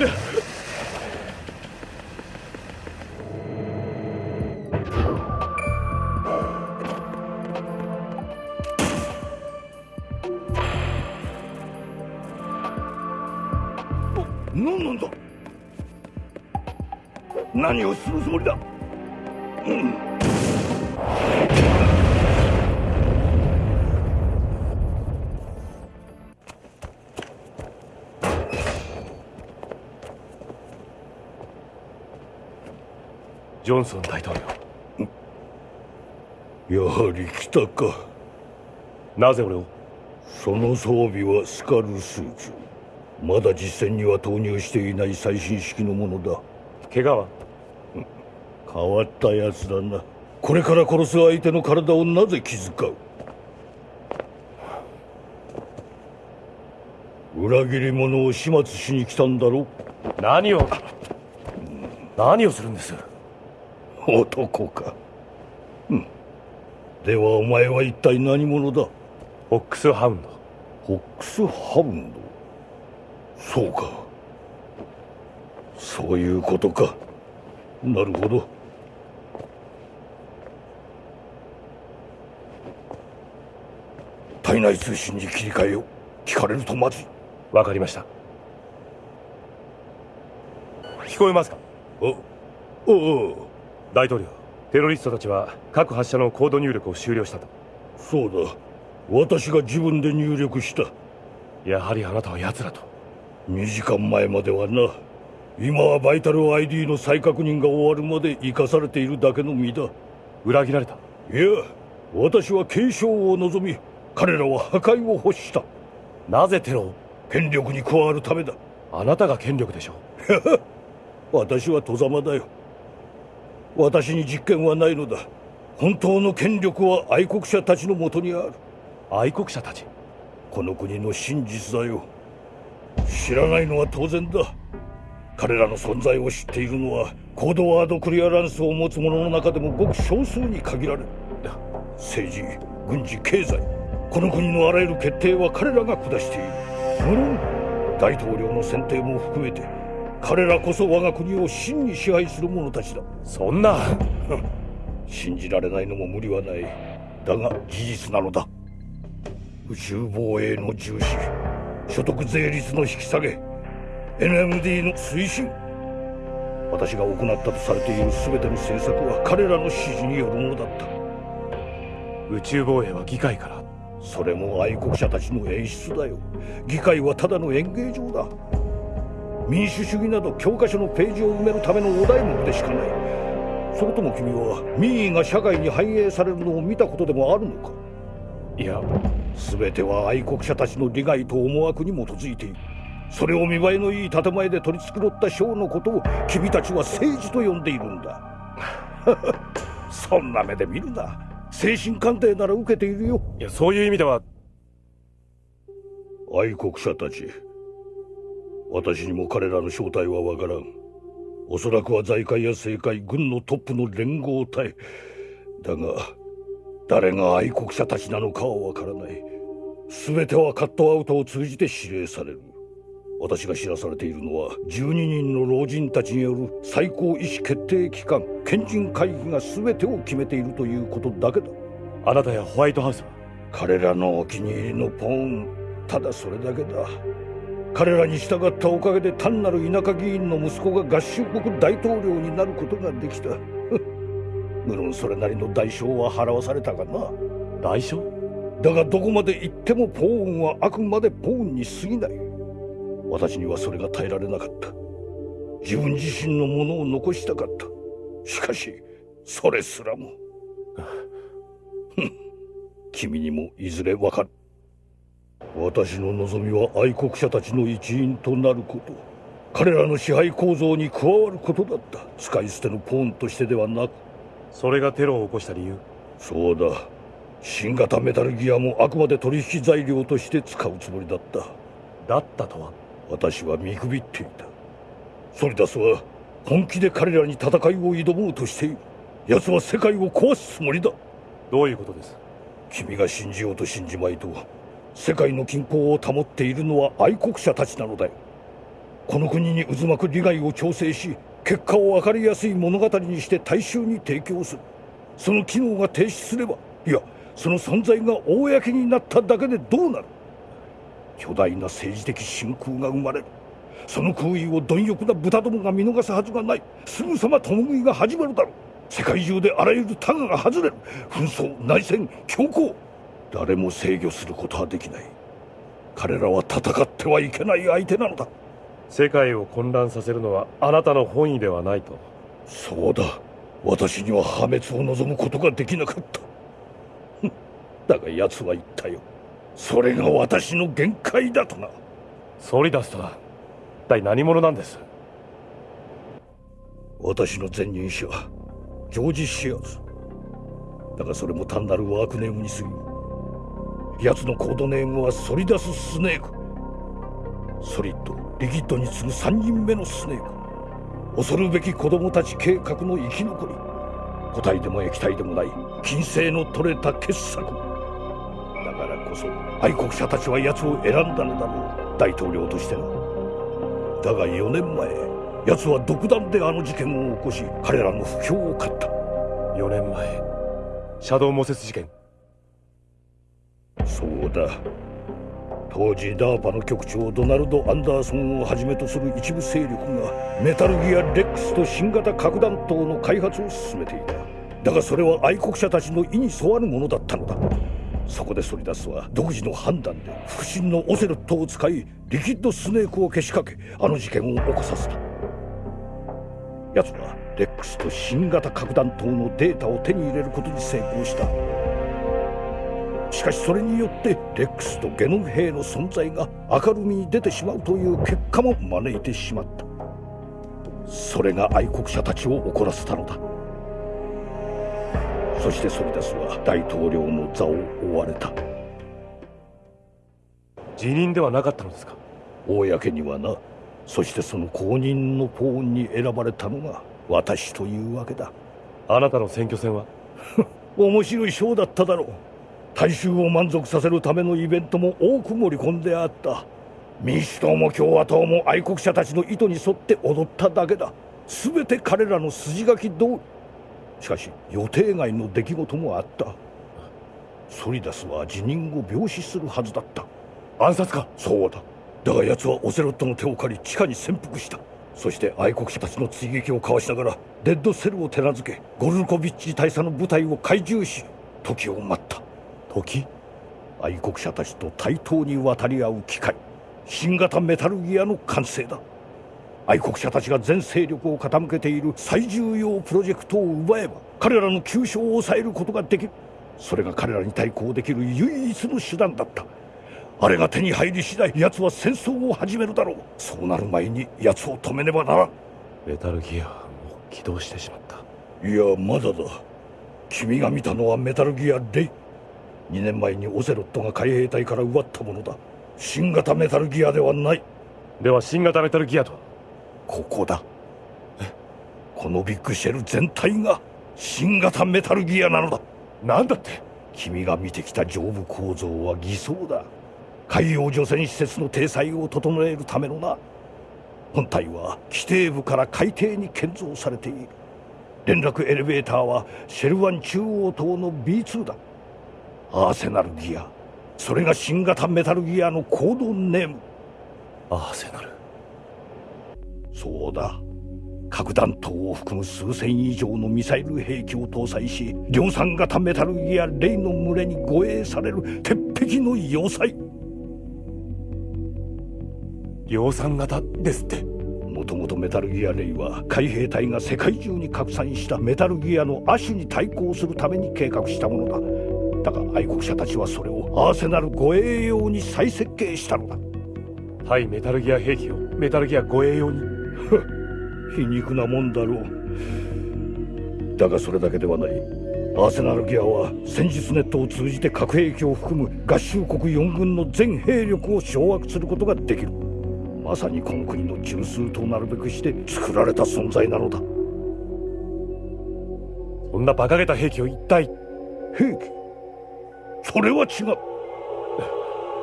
Speaker 16: 何なんだ何をするつもりだ、うん。
Speaker 2: ジョンソン大統
Speaker 16: 領。やはり来たか。
Speaker 2: なぜ俺を？
Speaker 16: その装備はスカルスーツ。まだ実戦には投入していない最新式のものだ。
Speaker 2: 怪我は？
Speaker 16: 変わったやつだな。これから殺す相手の体をなぜ気遣う？裏切り者を始末しに来たんだろ
Speaker 2: 何を？何をするんです？
Speaker 16: 男か、うん、ではお前は一体何者だ？
Speaker 2: ホックスハウンド。
Speaker 16: ホックスハウンド？そうか。そういうことか。なるほど。体内通信に切り替えよう。聞かれるとまずい。
Speaker 2: わかりました。聞こえますか？
Speaker 16: おお
Speaker 2: 大統領テロリストたちは各発射のコード入力を終了したと。
Speaker 16: そうだ。私が自分で入力した。
Speaker 2: やはりあなたは奴らと。
Speaker 16: 2時間前まではな。今はバイタル ID の再確認が終わるまで生かされているだけの身だ。
Speaker 2: 裏切られた。
Speaker 16: いや私は継承を望み彼らは破壊を欲した。
Speaker 2: なぜテロを？
Speaker 16: 権力に加わるためだ。
Speaker 2: あなたが権力でしょ
Speaker 16: 私は戸ざまだよ私に実権はないのだ。本当の権力は愛国者たちのもとにある。
Speaker 2: 愛国者たち？
Speaker 16: この国の真実だよ。知らないのは当然だ。彼らの存在を知っているのはコードワードクリアランスを持つ者の中でもごく少数に限られる。政治軍事経済。この国のあらゆる決定は彼らが下している。無論大統領の選定も含めて彼らこそ我が国を真に支配する者たちだ。
Speaker 2: そんな。
Speaker 16: 信じられないのも無理はない。だが事実なのだ。宇宙防衛の重視所得税率の引き下げ NMD の推進。私が行ったとされている全ての政策は彼らの指示によるものだった。
Speaker 2: 宇宙防衛は議会から。
Speaker 16: それも愛国者たちの演出だよ。議会はただの演芸場だ民主主義など教科書のページを埋めるためのお題目でしかない。それとも君は民意が社会に反映されるのを見たことでもあるのか？
Speaker 2: いや
Speaker 16: 全ては愛国者たちの利害と思惑に基づいている。それを見栄えのいい建前で取り繕ったショーのことを君たちは政治と呼んでいるんだ。そんな目で見るな。精神鑑定なら受けているよ。
Speaker 2: いやそういう意味では。
Speaker 16: 愛国者たち私にも彼らの正体はわからん。おそらくは財界や政界軍のトップの連合体だが誰が愛国者たちなのかはわからない。全てはカットアウトを通じて指令される。私が知らされているのは12人の老人たちによる最高意思決定機関賢人会議が全てを決めているということだけだ。
Speaker 2: あなたやホワイトハウスは？
Speaker 16: 彼らのお気に入りのポーンただそれだけだ彼らに従ったおかげで単なる田舎議員の息子が合衆国大統領になることができた。無論それなりの代償は払わされたがな。
Speaker 2: 代償？
Speaker 16: だがどこまで行ってもポーンはあくまでポーンに過ぎない。私にはそれが耐えられなかった。自分自身のものを残したかった。しかしそれすらも。君にもいずれわかる私の望みは愛国者たちの一員となること。彼らの支配構造に加わることだった。使い捨てのポーンとしてではなく。
Speaker 2: それがテロを起こした理由？
Speaker 16: そうだ。新型メタルギアもあくまで取引材料として使うつもりだった。
Speaker 2: だったとは？
Speaker 16: 私は見くびっていた。ソリダスは本気で彼らに戦いを挑もうとしている。奴は世界を壊すつもりだ。
Speaker 2: どういうことです？
Speaker 16: 君が信じようと信じまいと世界の均衡を保っているのは愛国者たちなのだよ。この国に渦巻く利害を調整し結果を分かりやすい物語にして大衆に提供する。その機能が停止すればいやその存在が公になっただけでどうなる。巨大な政治的真空が生まれる。その空位を貪欲な豚どもが見逃すはずがない。すぐさま共食いが始まるだろう。世界中であらゆるタガが外れる。紛争内戦強行誰も制御することはできない。彼らは戦ってはいけない相手なのだ。
Speaker 2: 世界を混乱させるのはあなたの本意ではないと。
Speaker 16: そうだ。私には破滅を望むことができなかった。だが奴は言ったよ。それが私の限界だとな。
Speaker 2: ソリダスとは一体何者なんです？
Speaker 16: 私の前任者ジョージ・シアーズだがそれも単なるワークネームに過ぎる奴のコードネームはソリダス・スネーク。ソリッドリキッドに次ぐ3人目のスネーク。恐るべき子供たち計画の生き残り。固体でも液体でもない金星の取れた傑作。だからこそ愛国者たちは奴を選んだのだろう。大統領としてなだが4年前奴は独断であの事件を起こし彼らの不評を買った。
Speaker 2: 4年前シャドウモセス事件。
Speaker 16: そうだ当時ダーパの局長ドナルド・アンダーソンをはじめとする一部勢力がメタルギア・レックスと新型核弾頭の開発を進めていた。だがそれは愛国者たちの意に沿わぬものだったのだ。そこでソリダスは独自の判断で腹心のオセロットを使いリキッドスネークをけしかけ。あの事件を起こさせた。奴はレックスと新型核弾頭のデータを手に入れることに成功した。しかしそれによってレックスとゲノム兵の存在が明るみに出てしまうという結果も招いてしまった。それが愛国者たちを怒らせたのだ。そしてソリダスは大統領の座を追われた。
Speaker 2: 辞任ではなかったのですか？
Speaker 16: 公にはな。そしてその後任のポーンに選ばれたのが私というわけだ。
Speaker 2: あなたの選挙戦は？
Speaker 16: 面白いショーだっただろう大衆を満足させるためのイベントも多く盛り込んであった。民主党も共和党も愛国者たちの意図に沿って踊っただけだ。全て彼らの筋書き通り。しかし予定外の出来事もあった。ソリダスは辞任を病死するはずだった。
Speaker 2: 暗殺か？
Speaker 16: そうだだが奴はオセロットの手を借り地下に潜伏した。そして愛国者たちの追撃をかわしながらデッドセルを手なずけゴルコビッチ大佐の部隊を懐柔し時を待った。
Speaker 2: 時
Speaker 16: 愛国者たちと対等に渡り合う機会新型メタルギアの完成だ。愛国者たちが全勢力を傾けている最重要プロジェクトを奪えば彼らの急所を抑えることができる。それが彼らに対抗できる唯一の手段だった。あれが手に入り次第奴は戦争を始めるだろう。そうなる前に奴を止めねばならん。
Speaker 2: メタルギアはもう起動してしまった。
Speaker 16: いやまだだ。君が見たのはメタルギアレイ2年前にオセロットが海兵隊から奪ったものだ。新型メタルギアではない。
Speaker 2: では新型メタルギアとは？
Speaker 16: ここだ。このビッグシェル全体が新型メタルギアなのだ。
Speaker 2: 何だって？
Speaker 16: 君が見てきた上部構造は偽装だ。海洋除染施設の体裁を整えるためのな。本体は規定部から海底に建造されている。連絡エレベーターはシェルワン中央島の B2 だアーセナルギア。それが新型メタルギアのコードネーム。
Speaker 2: アーセナル。
Speaker 16: そうだ。核弾頭を含む数千以上のミサイル兵器を搭載し量産型メタルギアレイの群れに護衛される鉄壁の要塞。
Speaker 2: 量産型ですって。
Speaker 16: もともとメタルギアレイは海兵隊が世界中に拡散したメタルギアの亜種に対抗するために計画したものだだが愛国者たちはそれをアーセナル護衛用に再設計したのだ。
Speaker 2: 対メタルギア兵器を。メタルギア護衛用に。
Speaker 16: 皮肉なもんだろう。だがそれだけではない。アーセナルギアは戦術ネットを通じて核兵器を含む合衆国4軍の全兵力を掌握することができる。まさにこの国の中枢となるべくして作られた存在なのだ。
Speaker 2: そんな馬鹿げた兵器を一体。
Speaker 16: 兵器？それは違う。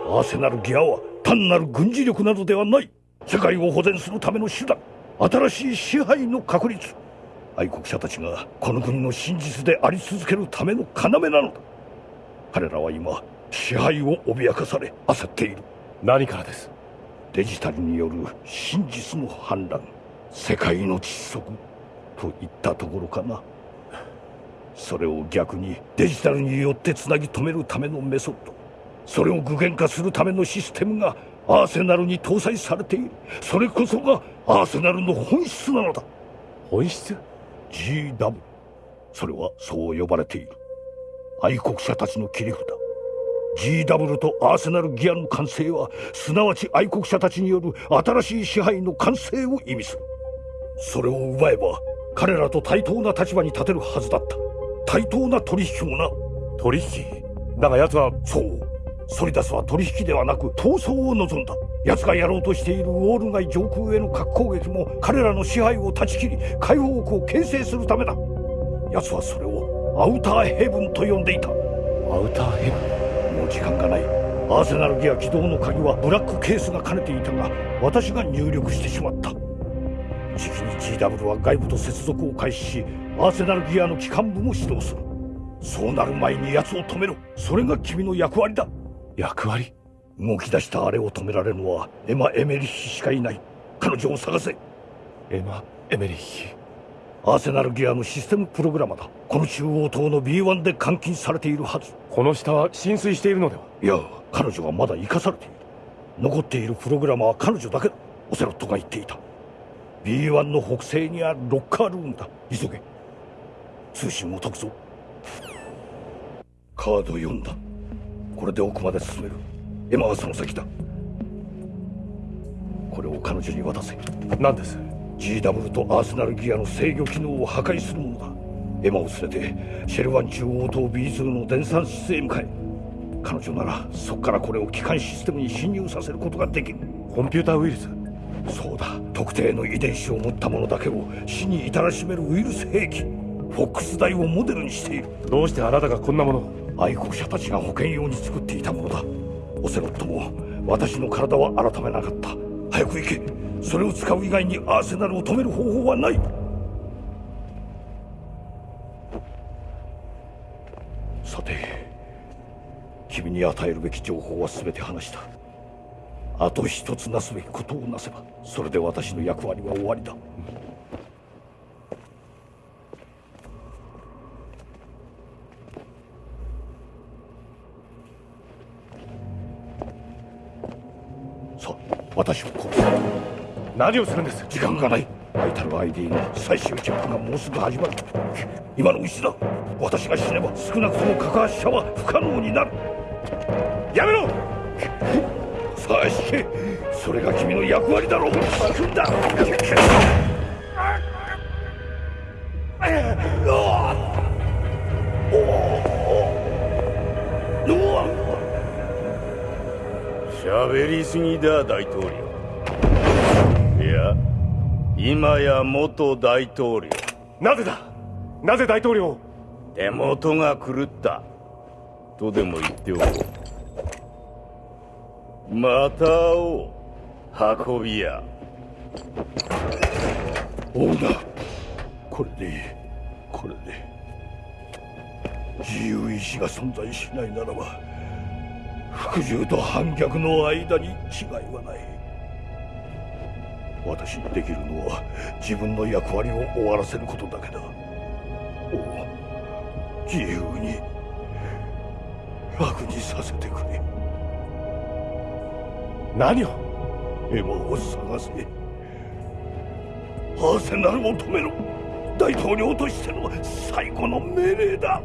Speaker 16: アーセナルギアは単なる軍事力などではない。世界を保全するための手段。新しい支配の確立。愛国者たちがこの国の真実であり続けるための要なのだ。彼らは今支配を脅かされ焦っている。
Speaker 2: 何からです？
Speaker 16: デジタルによる真実の反乱。世界の窒息。といったところかなそれを逆にデジタルによってつなぎ止めるためのメソッド。それを具現化するためのシステムがアーセナルに搭載されている。それこそがアーセナルの本質なのだ。
Speaker 2: 本質
Speaker 16: ？GW それはそう呼ばれている。愛国者たちの切り札。GW とアーセナルギアの完成はすなわち愛国者たちによる新しい支配の完成を意味する。それを奪えば彼らと対等な立場に立てるはずだった対等な取引もな。
Speaker 2: 取引？だが奴は
Speaker 16: そう。ソリダスは取引ではなく闘争を望んだ。奴がやろうとしているウォール街上空への核攻撃も彼らの支配を断ち切り解放国を形成するためだ。奴はそれをアウターヘブンと呼んでいた。
Speaker 2: アウターヘブ
Speaker 16: ン？もう時間がない。アーセナルギア起動の鍵はブラックケースが兼ねていたが私が入力してしまった。時期に GW は外部と接続を開始しアーセナルギアの機関部も始動する。そうなる前に奴を止めろ。それが君の役割だ。
Speaker 2: 役割？
Speaker 16: 動き出したあれを止められるのはエマ・エメリッヒしかいない。彼女を探せ。
Speaker 2: エマ・エメリッヒ？
Speaker 16: アーセナルギアのシステムプログラマだ。この中央島の B1 で監禁されているはず。
Speaker 2: この下は浸水しているのでは？い
Speaker 16: や彼女はまだ生かされている。残っているプログラマは彼女だけだ。オセロットが言っていた。B1 の北西にあるロッカールームだ。急げ通信を解くぞカード読んだ。これで奥まで進める。エマはその先だ。これを彼女に渡せ。
Speaker 2: 何です
Speaker 16: ？GW とアーセナルギアの制御機能を破壊するものだ。エマを連れてシェルワン中央島 B2 の電算室へ向かえ。彼女ならそこからこれを機関システムに侵入させることができる。
Speaker 2: コンピューターウイルス？
Speaker 16: そうだ。特定の遺伝子を持ったものだけを死に至らしめるウイルス兵器フォックスダイをモデルにしている。
Speaker 2: どうしてあなたがこんなもの
Speaker 16: 愛国者たちが保険用に作っていたものだ。オセロットも私の体は改めなかった。早く行け。それを使う以外にアーセナルを止める方法はない。さて君に与えるべき情報は全て話した。あと一つなすべきことをなせばそれで私の役割は終わりだ、さあ私を殺す。
Speaker 2: 何をするんです？
Speaker 16: 時間がない。バイタル ID の最終チェックがもうすぐ始まる。今のうちだ。私が死ねば少なくとも架発者は不可能になる。やめろ！さあ引けそれが君の役割だろう。組んだ！
Speaker 13: 大統領。いや今や元大統領。
Speaker 2: なぜだ？なぜ大統領
Speaker 13: 手元が狂った。とでも言っておこう。また会おう運び屋。
Speaker 16: オーナーこれでいい。これで自由意志が存在しないならば服従と反逆の間に違いはない。私にできるのは自分の役割を終わらせることだけだ。お自由に楽にさせてくれ。
Speaker 2: 何を
Speaker 16: エマを探せ。アーセナルを止めろ。大統領としての最後の命令だ。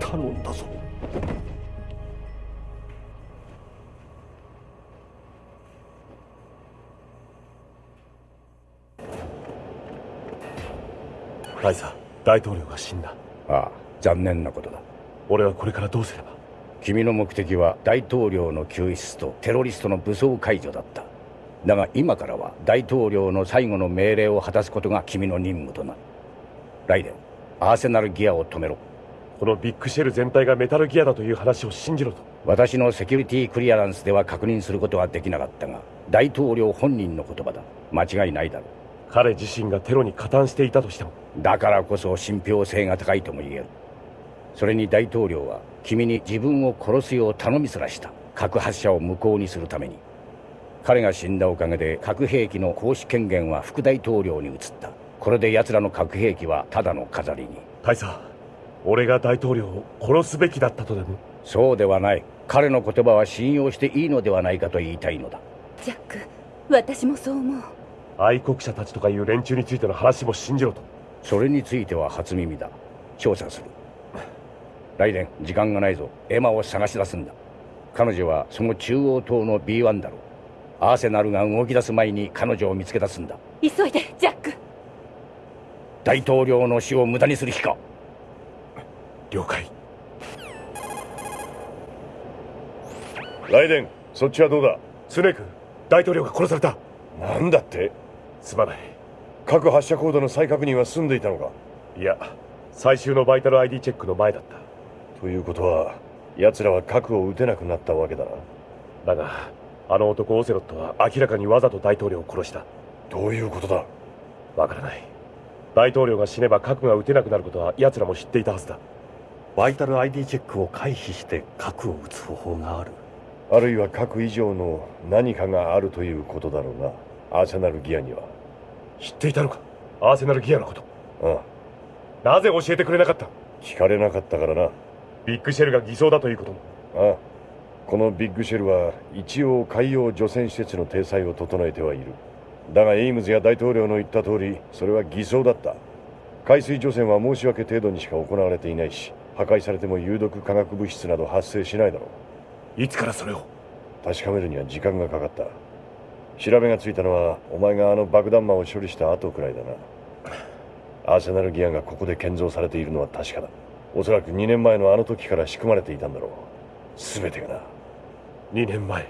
Speaker 16: 頼んだぞ。
Speaker 2: ライサ大統領が死んだ。
Speaker 18: ああ残念なことだ。
Speaker 2: 俺はこれからどうすれば？
Speaker 18: 君の目的は大統領の救出とテロリストの武装解除だった。だが今からは大統領の最後の命令を果たすことが君の任務となる。ライデンアーセナルギアを止めろ
Speaker 2: このビッグシェル全体がメタルギアだという話を信じろと。
Speaker 1: 私のセキュリティクリアランスでは確認することはできなかったが大統領本人の言葉だ。間違いないだろう。
Speaker 2: 彼自身がテロに加担していたとしても。
Speaker 1: だからこそ信憑性が高いとも言える。それに大統領は君に自分を殺すよう頼みすらした。核発射を無効にするために。彼が死んだおかげで核兵器の行使権限は副大統領に移った。これで奴らの核兵器はただの飾りに。
Speaker 2: 大佐俺が大統領を殺すべきだったとでも？
Speaker 1: そうではない。彼の言葉は信用していいのではないかと言いたいのだ。
Speaker 5: ジャック私もそう思う。
Speaker 2: 愛国者たちとかいう連中についての話も信じろと。
Speaker 1: それについては初耳だ。調査する。ライデン時間がないぞ。エマを探し出すんだ。彼女はその中央島の B1 だろう。アーセナルが動き出す前に彼女を見つけ出すんだ。
Speaker 5: 急いでジャック。
Speaker 1: 大統領の死を無駄にする気か？
Speaker 2: 了解。
Speaker 4: ライデンそっちはどうだ？
Speaker 2: スネーク大統領が殺された。
Speaker 4: なんだって？
Speaker 2: すまない。
Speaker 4: 核発射コードの再確認は済んでいたのか？
Speaker 2: いや最終のバイタル ID チェックの前だった。
Speaker 4: ということは奴らは核を撃てなくなったわけだな。
Speaker 2: だがあの男オセロットは明らかにわざと大統領を殺した。
Speaker 4: どういうことだ？
Speaker 2: わからない。大統領が死ねば核が撃てなくなることは奴らも知っていたはずだ
Speaker 15: バイタル ID チェックを回避して核を撃つ方法がある。
Speaker 4: あるいは核以上の何かがあるということだろうな。アーセナルギアには。
Speaker 2: 知っていたのか？アーセナルギアのこと。
Speaker 4: あ
Speaker 2: あ、なぜ教えてくれなかった？
Speaker 4: 聞かれなかったからな。
Speaker 2: ビッグシェルが偽装だということも。
Speaker 4: ああこのビッグシェルは一応海洋除染施設の体裁を整えてはいる。だがエイムズや大統領の言った通りそれは偽装だった。海水除染は申し訳程度にしか行われていないし破壊されても有毒化学物質など発生しないだろ
Speaker 2: う。いつからそれを？
Speaker 4: 確かめるには時間がかかった。調べがついたのはお前があの爆弾魔を処理した後くらいだな。アーセナルギアがここで建造されているのは確かだ。おそらく2年前のあの時から仕組まれていたんだろう。全てがな。
Speaker 2: 2年前？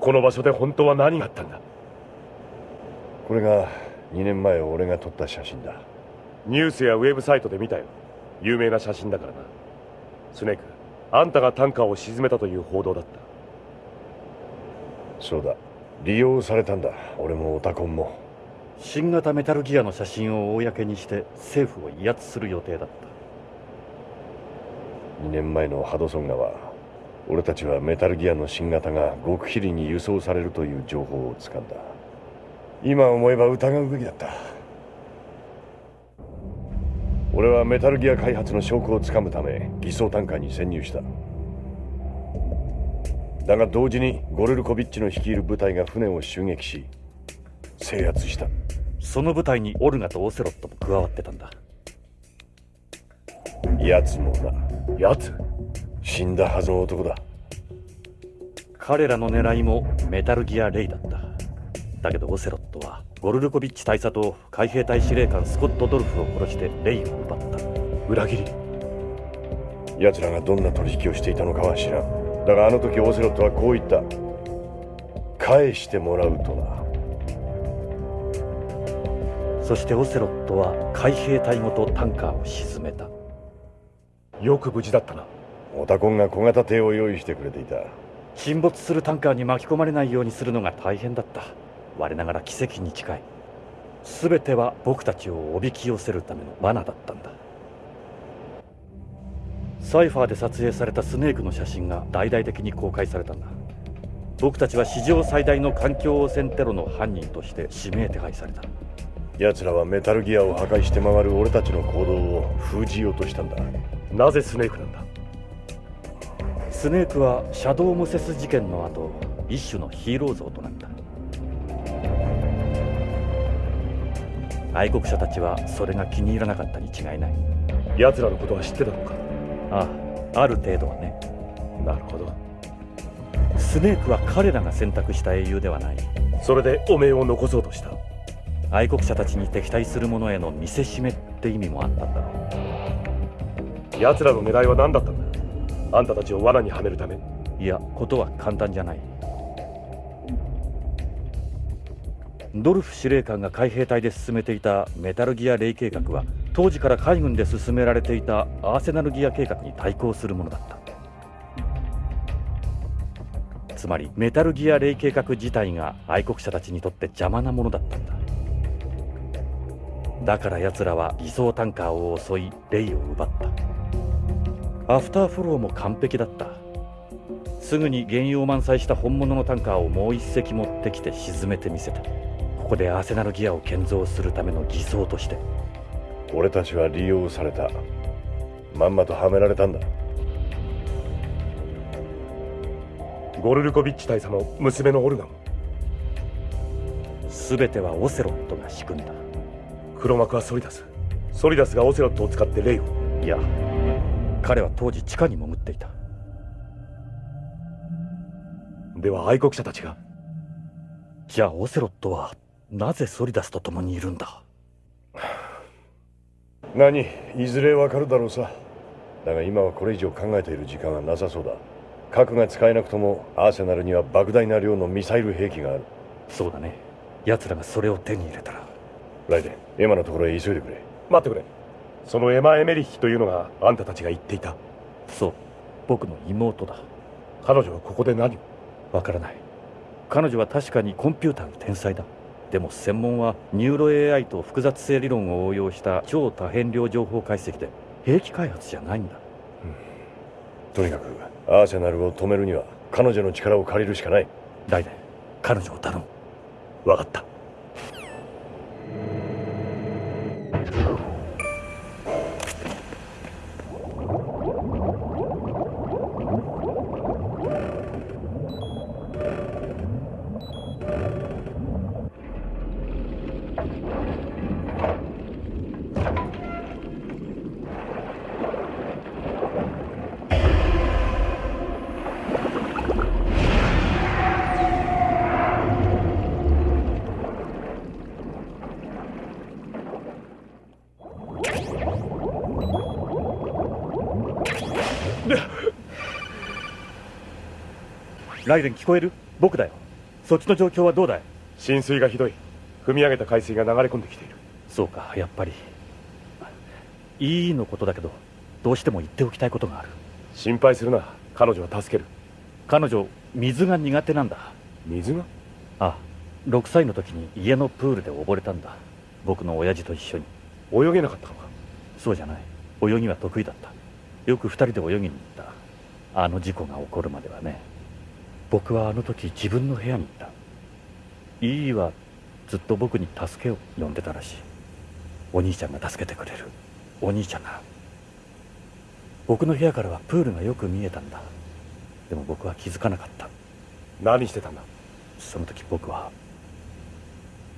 Speaker 2: この場所で本当は何があったんだ？
Speaker 4: これが2年前俺が撮った写真だ。
Speaker 2: ニュースやウェブサイトで見たよ有名な写真だからな。スネークあんたがタンカーを沈めたという報道だった。
Speaker 4: そうだ。利用されたんだ。俺もオタコンも。
Speaker 15: 新型メタルギアの写真を公にして政府を威圧する予定だった。
Speaker 4: 2年前のハドソン川俺たちはメタルギアの新型が極秘裏に輸送されるという情報をつかんだ。今思えば疑うべきだった俺はメタルギア開発の証拠をつかむため偽装タンカーに潜入した。だが同時にゴルルコビッチの率いる部隊が船を襲撃し制圧した。
Speaker 15: その部隊にオルガとオセロットも加わってたんだ。
Speaker 4: 奴もな。
Speaker 2: 奴？
Speaker 4: 死んだはずの男だ。
Speaker 15: 彼らの狙いもメタルギア・レイだった。だけどオセロットはゴルルコビッチ大佐と海兵隊司令官スコット・ドルフを殺してレイを奪った。
Speaker 2: 裏切り。
Speaker 4: 奴らがどんな取引をしていたのかは知らん。だがあの時オセロットはこう言った。返してもらうとな。
Speaker 15: そしてオセロットは海兵隊ごとタンカーを沈めた。
Speaker 2: よく無事だったな。
Speaker 4: オタコンが小型艇を用意してくれていた。
Speaker 15: 沈没するタンカーに巻き込まれないようにするのが大変だった我ながら奇跡に近い。全ては僕たちをおびき寄せるための罠だったんだ。サイファーで撮影されたスネークの写真が大々的に公開されたんだ。僕たちは史上最大の環境汚染テロの犯人として指名手配された。
Speaker 4: 奴らはメタルギアを破壊して回る俺たちの行動を封じようとしたんだ。
Speaker 2: なぜスネークなんだ？
Speaker 15: スネークはシャドウ・ムセス事件の後一種のヒーロー像となった愛国者たちはそれが気に入らなかったに違いない。
Speaker 2: 奴らのことは知ってたのか？
Speaker 15: ああある程度はね。
Speaker 2: なるほど。
Speaker 15: スネークは彼らが選択した英雄ではない。
Speaker 2: それで汚名を残そうとした？
Speaker 15: 愛国者たちに敵対する者への見せしめって意味もあったんだろ
Speaker 2: う。奴らの狙いは何だったんだ？あんたたちを罠にはめるため？
Speaker 15: いやことは簡単じゃないドルフ司令官が海兵隊で進めていたメタルギアレイ計画は当時から海軍で進められていたアーセナルギア計画に対抗するものだった。つまりメタルギアレイ計画自体が愛国者たちにとって邪魔なものだったんだ。だから奴らは偽装タンカーを襲いレイを奪った。アフターフォローも完璧だった。すぐに原油を満載した本物のタンカーをもう一隻持ってきて沈めてみせた。ここでアーセナルギアを建造するための偽装として
Speaker 4: 俺たちは利用された。まんまとはめられたんだ。
Speaker 2: ゴルルコビッチ大佐の娘のオルガも
Speaker 15: 全てはオセロットが仕組んだ。
Speaker 2: 黒幕はソリダス。ソリダスがオセロットを使ってレイを。
Speaker 15: いや彼は当時地下に潜っていた。
Speaker 2: では愛国者たちが。
Speaker 15: じゃあオセロットはなぜソリダスと共にいるんだ？
Speaker 4: 何？いずれわかるだろうさ。だが今はこれ以上考えている時間はなさそうだ。核が使えなくともアーセナルには莫大な量のミサイル兵器がある。
Speaker 15: そうだね。奴らがそれを手に入れたら。
Speaker 4: ライデンエマのところへ急いでくれ。
Speaker 2: 待ってくれ。そのエマ・エメリッヒというのがあんたたちが言っていた。
Speaker 15: そう。僕の妹だ。
Speaker 2: 彼女はここで何を？
Speaker 15: わからない。彼女は確かにコンピューターの天才だでも専門はニューロ AI と複雑性理論を応用した超多変量情報解析で兵器開発じゃないんだ、
Speaker 4: うん、とにかくアーセナルを止めるには彼女の力を借りるしかない。
Speaker 15: ライデン彼女を頼む。
Speaker 2: 分かった
Speaker 15: ライデン聞こえる？僕だよ。そっちの状況はどうだい？
Speaker 2: 浸水がひどい。踏み上げた海水が流れ込んできている。
Speaker 15: そうかやっぱり。いいのことだけどどうしても言っておきたいことがある。
Speaker 2: 心配するな。彼女は助ける。
Speaker 15: 彼女水が苦手なんだ。
Speaker 2: 水が？
Speaker 15: ああ6歳の時に家のプールで溺れたんだ。僕の親父と一緒に。
Speaker 2: 泳げなかったのか？
Speaker 15: そうじゃない。泳ぎは得意だった。よく2人で泳ぎに行った。あの事故が起こるまではね僕はあの時自分の部屋にいた。イーはずっと僕に助けを呼んでたらしい。お兄ちゃんが助けてくれる。お兄ちゃんが。僕の部屋からはプールがよく見えたんだ。でも僕は気づかなかった。
Speaker 2: 何してたんだ？
Speaker 15: その時僕は。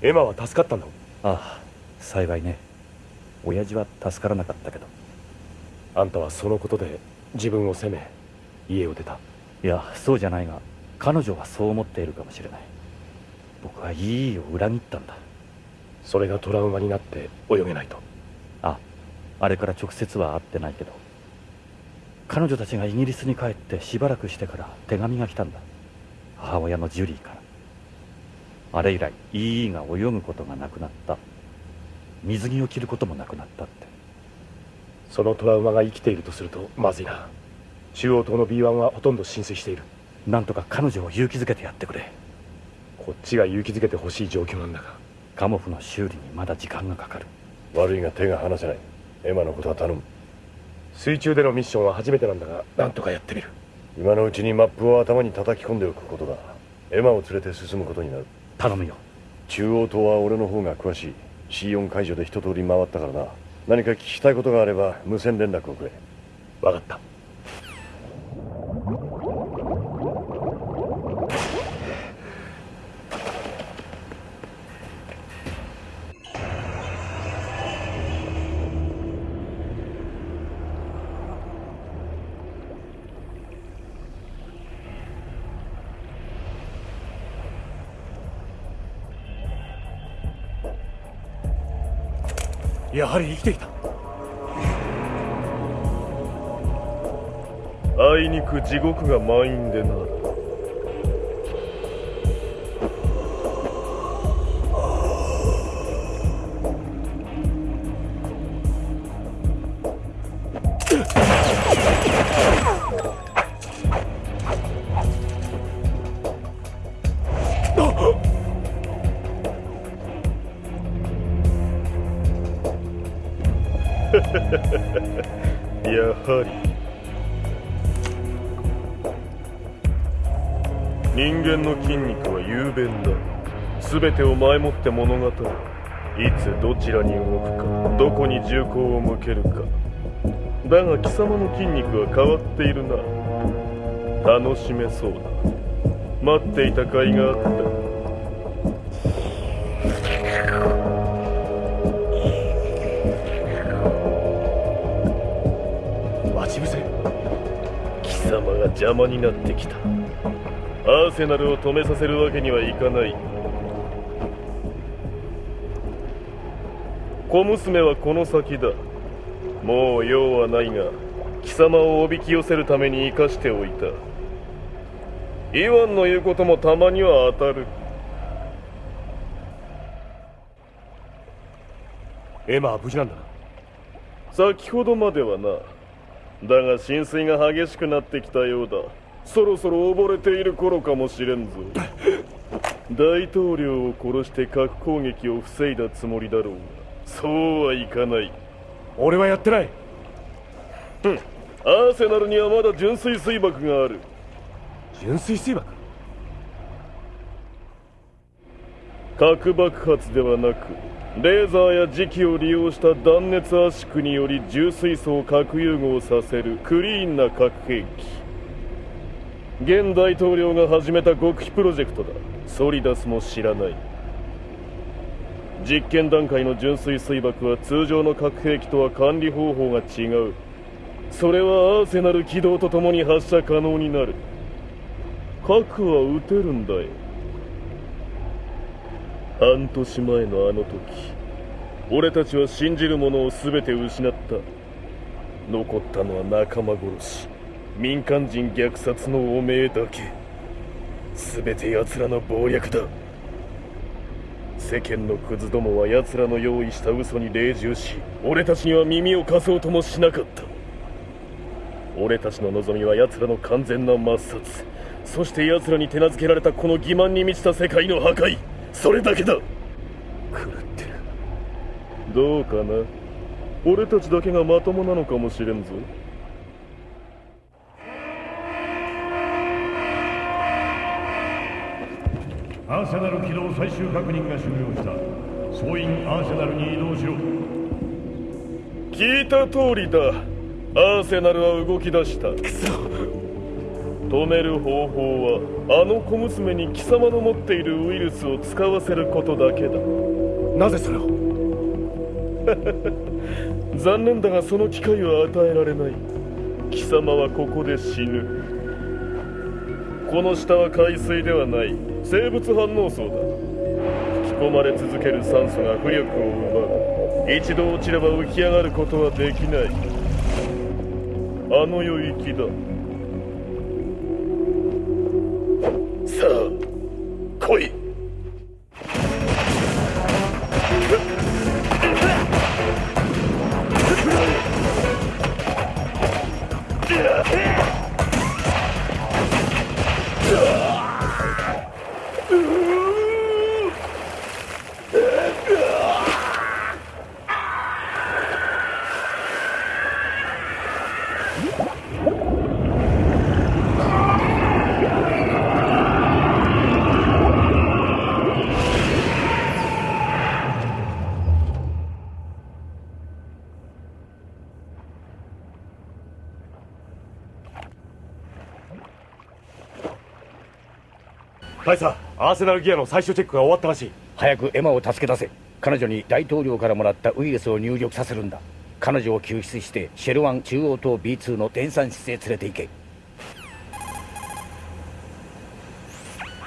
Speaker 2: エマは助かったんだ
Speaker 15: ああ幸いね。親父は助からなかったけど。
Speaker 2: あんたはそのことで自分を責め家を出た。
Speaker 15: いやそうじゃないが彼女はそう思っているかもしれない。僕はいいを裏切ったんだ。
Speaker 2: それがトラウマになって泳げないと。
Speaker 15: ああれから直接は会ってないけど。彼女たちがイギリスに帰ってしばらくしてから手紙が来たんだ。母親のジュリーから。あれ以来イーが泳ぐことがなくなった。水着を着ることもなくなったって。
Speaker 2: そのトラウマが生きているとするとまずいな。中央島の B1 はほとんど浸水している
Speaker 15: なんとか彼女を勇気づけてやってくれ。
Speaker 2: こっちが勇気づけてほしい状況なんだが
Speaker 15: カモフの修理にまだ時間がかかる。
Speaker 4: 悪いが手が離せない。エマのことは頼む。
Speaker 2: 水中でのミッションは初めてなんだがなんとかやってみる。
Speaker 4: 今のうちにマップを頭に叩き込んでおくことだ。エマを連れて進むことになる。
Speaker 15: 頼むよ。
Speaker 4: 中央島は俺の方が詳しい。C4 解除で一通り回ったからな。何か聞きたいことがあれば無線連絡をくれ。
Speaker 2: 分かったやはり生きていた。
Speaker 7: あいにく地獄が満員でな。間の筋肉は雄弁だ。全てを前もって物語る。いつどちらに動くかどこに銃口を向けるか。だが貴様の筋肉は変わっているな。楽しめそうだ。待っていた甲斐があった。
Speaker 2: 待ち伏せ。
Speaker 7: 貴様が邪魔になってきたアーセナルを止めさせるわけにはいかない。小娘はこの先だ。もう用はないが貴様をおびき寄せるために生かしておいた。イワンの言うこともたまには当たる。
Speaker 2: エマは無事なんだな。
Speaker 7: 先ほどまではな。だが浸水が激しくなってきたようだそろそろ溺れている頃かもしれんぞ。大統領を殺して核攻撃を防いだつもりだろうが。そうはいかない。
Speaker 2: 俺はやってない。
Speaker 7: ふん。アーセナルにはまだ純粋水爆がある。
Speaker 2: 純粋水爆？
Speaker 7: 核爆発ではなくレーザーや磁気を利用した断熱圧縮により重水素を核融合させるクリーンな核兵器現大統領が始めた極秘プロジェクトだ。ソリダスも知らない。実験段階の純粋水爆は通常の核兵器とは管理方法が違う。それはアーセナル起動とともに発射可能になる。核は撃てるんだよ。半年前のあの時俺たちは信じるものを全て失った。残ったのは仲間殺し。民間人虐殺の汚名だけ。全て奴らの謀略だ。世間のクズどもは奴らの用意した嘘に隷従し俺たちには耳を貸そうともしなかった。俺たちの望みは奴らの完全な抹殺。そして奴らに手なずけられたこの欺瞞に満ちた世界の破壊。それだけだ。狂ってる。どうかな。俺たちだけがまともなのかもしれんぞ。
Speaker 19: アーセナル起動最終確認が終了した。総員アーセナルに移動しろ。
Speaker 7: 聞いた通りだ。アーセナルは動き出した。クソ止める方法はあの小娘に貴様の持っているウイルスを使わせることだけだ。
Speaker 2: なぜそれを？
Speaker 7: 残念だがその機会は与えられない。貴様はここで死ぬ。この下は海水ではない生物反応層だ。吹き込まれ続ける酸素が浮力を奪う。一度落ちれば浮き上がることはできない。あの世行きだ。さあ来い。
Speaker 2: アーセナルギアの最終チェックが終わったらしい。
Speaker 18: 早くエマを助け出せ。彼女に大統領からもらったウイルスを入力させるんだ。彼女を救出してシェルワン中央棟 B2 の電産室へ連れて行け。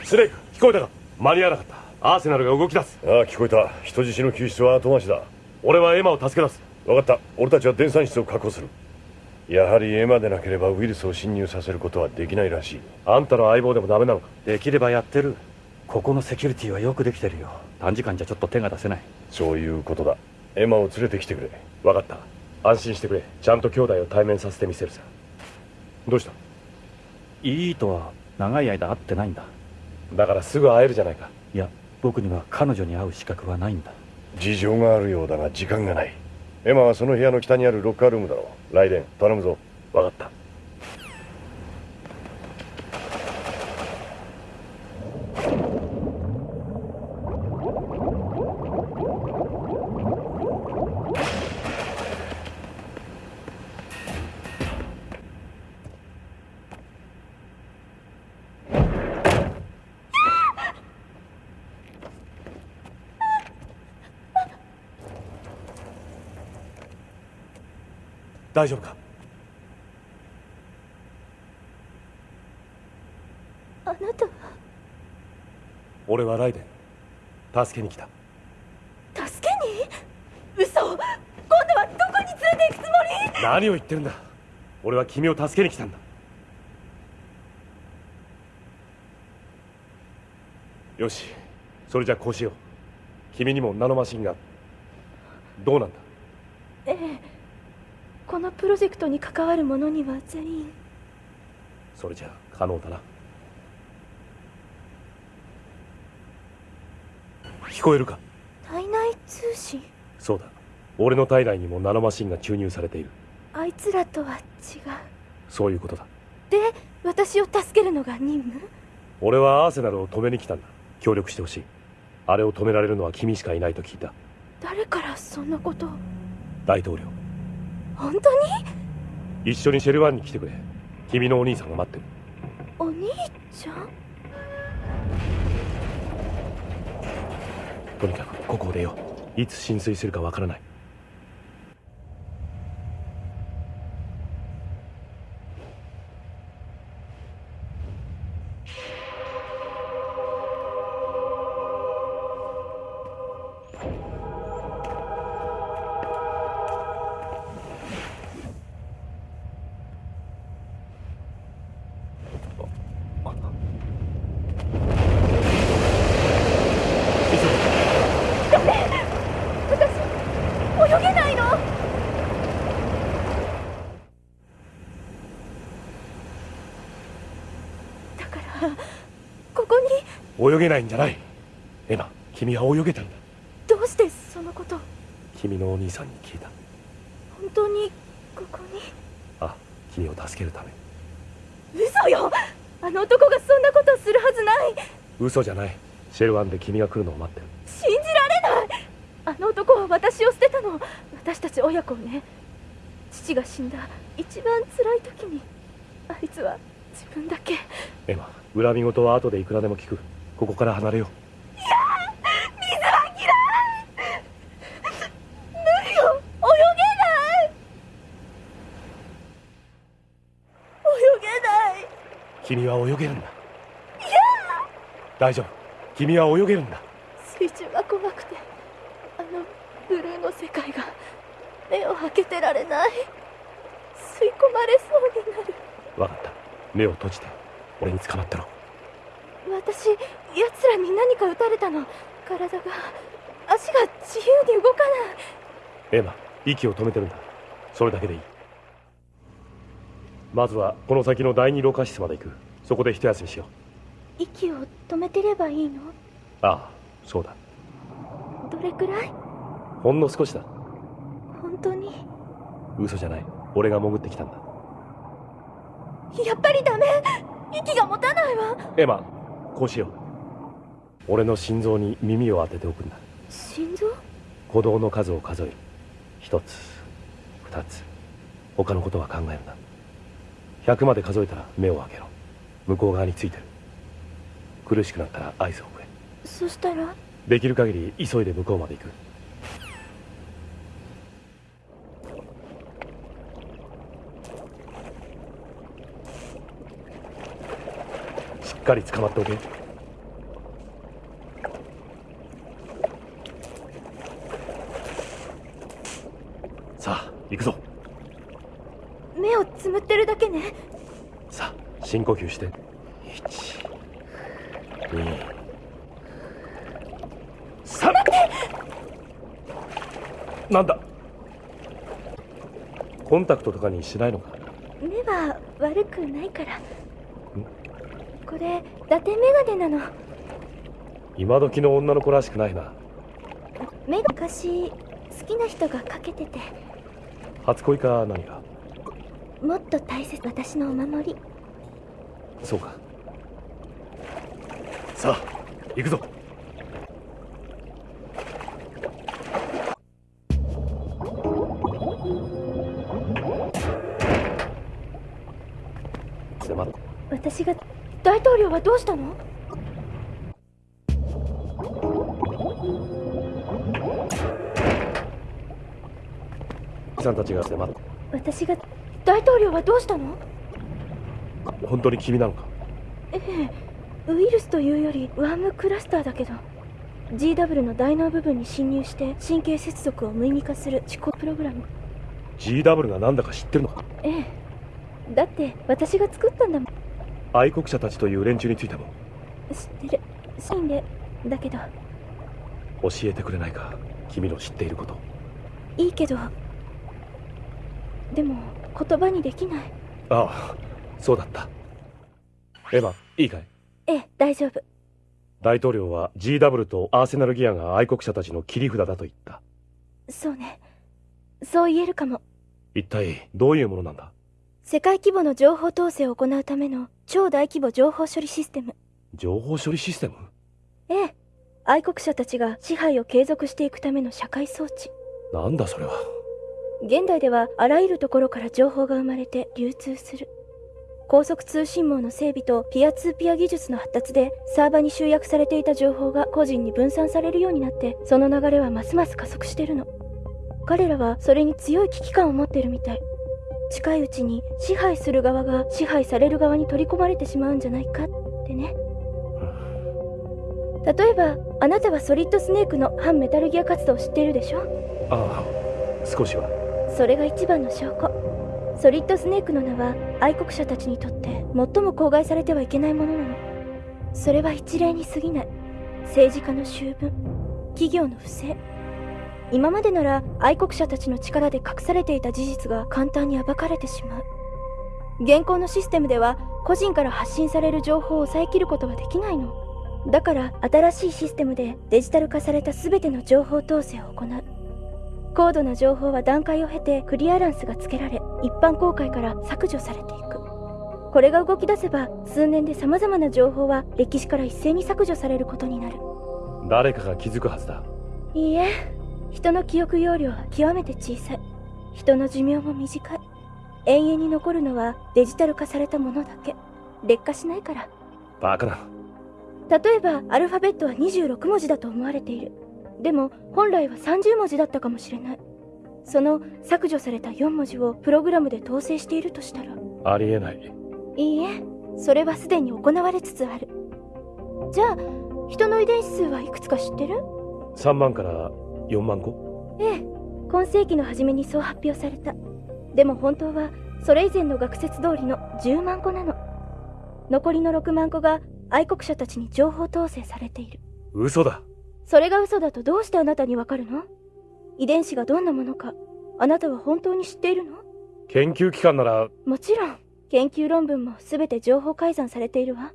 Speaker 2: スレイク聞こえたか？間に合わなかった。アーセナルが動き出す。
Speaker 19: ああ聞こえた。人質の救出は後回しだ。
Speaker 2: 俺はエマを助け出す。
Speaker 19: 分かった。俺たちは電産室を確保する。やはりエマでなければウイルスを侵入させることはできないらしい。
Speaker 2: あんたの相棒でもダメなのか？
Speaker 15: できればやってるここのセキュリティはよくできてるよ。短時間じゃちょっと手が出せない。
Speaker 19: そういうことだ。エマを連れてきてくれ。
Speaker 2: 分かった。安心してくれ。ちゃんと兄弟を対面させてみせるさ。どうした？
Speaker 15: いいとは長い間会ってないんだ。
Speaker 2: だからすぐ会えるじゃないか。
Speaker 15: いや僕には彼女に会う資格はないんだ。
Speaker 19: 事情があるようだが時間がない。
Speaker 4: エマはその部屋の北にあるロッカールームだろう。ライデン頼むぞ。
Speaker 2: 分かった大丈夫か？
Speaker 20: あなたは？
Speaker 2: 俺はライデン。助けに来た。
Speaker 21: 助けに？嘘。今度はどこに連れて行くつもり？
Speaker 2: 何を言ってるんだ。俺は君を助けに来たんだ。よし。それじゃこうしよう。君にもナノマシンが。どうなんだ？
Speaker 21: ええ。このプロジェクトに関わる者には全員。
Speaker 2: それじゃ可能だな聞こえるか？
Speaker 21: 体内通信？
Speaker 2: そうだ。俺の体内にもナノマシンが注入されている。
Speaker 21: あいつらとは違う。
Speaker 2: そういうことだ。
Speaker 21: で私を助けるのが任務？
Speaker 2: 俺はアーセナルを止めに来たんだ。協力してほしい。あれを止められるのは君しかいないと聞いた。
Speaker 21: 誰からそんなこと？を
Speaker 2: 大統領。
Speaker 21: 本当に？
Speaker 2: 一緒にシェルワンに来てくれ。君のお兄さんが待ってる。
Speaker 21: お兄ちゃん？
Speaker 2: とにかくここを出よう。いつ浸水するかわからない。
Speaker 21: ない
Speaker 2: んじゃない。エマ君は泳げたんだ。
Speaker 21: どうしてそのこと？
Speaker 2: 君のお兄さんに聞いた。
Speaker 21: 本当にここに？
Speaker 2: あ君を助けるため。
Speaker 21: 嘘よ！あの男がそんなことをするはずない！
Speaker 2: 嘘じゃない。シェルワンで君が来るのを待ってる。
Speaker 21: 信じられない！あの男は私を捨てたの私たち親子をね。父が死んだ一番辛い時に。あいつは自分だけ。
Speaker 2: エマ恨み事は後でいくらでも聞くここから離れよ
Speaker 21: 水は嫌い無理よ泳げない。泳げない。う
Speaker 2: 君は泳げるんだ。大丈夫。君は泳げるんだ。
Speaker 21: 水中が怖くてあのブルーの世界が目を開けてられない。吸い込まれそうになる。
Speaker 2: 分かった。目を閉じて俺に捕まってろ
Speaker 21: らに何か撃たれたの。体が足が自由に動かない。
Speaker 2: エマ息を止めてるんだ。それだけでいい。まずはこの先の第二ろ過室まで行く。そこで一休みしよ
Speaker 21: 息を止めてればいいの？
Speaker 2: うああそうだ。
Speaker 21: どれくらい？
Speaker 2: ほんの少しだ。
Speaker 21: 本当に？
Speaker 2: 嘘じゃない。俺が潜ってきたんだ。
Speaker 21: やっぱりダメ！息が持たないわ！
Speaker 2: エマこうしよう俺の心臓に耳を当てておくんだ。
Speaker 21: 心臓？
Speaker 2: 鼓動の数を数える。一つ二つ他のことは考えるな。100まで数えたら目を開けろ。向こう側についてる。苦しくなったら合図をくれ。
Speaker 21: そしたら？
Speaker 2: できる限り急いで向こうまで行く。しっかり捕まっておけさあ行くぞ。
Speaker 21: 目をつむってるだけね。
Speaker 2: さあ深呼吸して。12 3なんだ？コンタクトとかにしないのか？
Speaker 21: 目は悪くないから。これ伊達メガネなの。
Speaker 2: 今時の女の子らしくないな。
Speaker 21: 目が昔好きな人がかけてて
Speaker 2: 初恋か何か？
Speaker 21: もっと大切私のお守り。
Speaker 2: そうか。さあ行くぞ。
Speaker 21: 私が大統領はどうしたの？
Speaker 2: さんたちが迫る。
Speaker 21: 私が大統領はどうしたの？
Speaker 2: 本当に君なのか？
Speaker 21: ええウイルスというよりワームクラスターだけど。GW の大脳部分に侵入して神経接続を無意味化する思考プログラム。
Speaker 2: GW が何だか知ってるのか？
Speaker 21: ええ。だって私が作ったんだもん。
Speaker 2: 愛国者たちという連中についても
Speaker 21: 知ってる。シーンでだけど。
Speaker 2: 教えてくれないか？君の知っていること。
Speaker 21: いいけどでも言葉にできない。
Speaker 2: ああそうだった。エヴァいいかい？
Speaker 21: ええ大丈夫。
Speaker 2: 大統領は GW とアーセナルギアが愛国者たちの切り札だと言った。
Speaker 21: そうね。そう言えるかも。
Speaker 2: 一体どういうものなんだ？
Speaker 21: 世界規模の情報統制を行うための超大規模情報処理システム。
Speaker 2: 情報処理システム？
Speaker 21: ええ。愛国者たちが支配を継続していくための社会装置。
Speaker 2: なんだそれは
Speaker 21: 現代ではあらゆるところから情報が生まれて流通する。高速通信網の整備とピアツーピア技術の発達でサーバに集約されていた情報が個人に分散されるようになってその流れはますます加速してるの。彼らはそれに強い危機感を持ってるみたい。近いうちに支配する側が支配される側に取り込まれてしまうんじゃないかってね。例えばあなたはソリッドスネークの反メタルギア活動を知っているでしょ？
Speaker 2: ああ少しは。
Speaker 21: それが一番の証拠。ソリッドスネークの名は愛国者たちにとって最も口外されてはいけないものなの。それは一例に過ぎない。政治家の醜聞企業の不正。今までなら愛国者たちの力で隠されていた事実が簡単に暴かれてしまう。現行のシステムでは個人から発信される情報を抑えきることはできないの。だから新しいシステムでデジタル化された全ての情報統制を行う。高度な情報は段階を経てクリアランスがつけられ一般公開から削除されていく。これが動き出せば数年で様々な情報は歴史から一斉に削除されることになる。
Speaker 2: 誰かが気づくはずだ。
Speaker 21: いいえ。人の記憶容量は極めて小さい。人の寿命も短い。永遠に残るのはデジタル化されたものだけ。劣化しないから。
Speaker 2: バカな。
Speaker 21: 例えばアルファベットは26文字だと思われているでも本来は30文字だったかもしれない。その削除された4文字をプログラムで統制しているとしたら。
Speaker 2: ありえない。
Speaker 21: いいえ。それはすでに行われつつある。じゃあ人の遺伝子数はいくつか知ってる
Speaker 2: ？3万から4万個。
Speaker 21: ええ。今世紀の初めにそう発表された。でも本当はそれ以前の学説通りの10万個なの。残りの6万個が愛国者たちに情報統制されている。
Speaker 2: 嘘だ
Speaker 21: それが嘘だとどうしてあなたにわかるの？遺伝子がどんなものか。あなたは本当に知っているの？
Speaker 2: 研究機関なら。
Speaker 21: もちろん。研究論文も全て情報改ざんされているわ。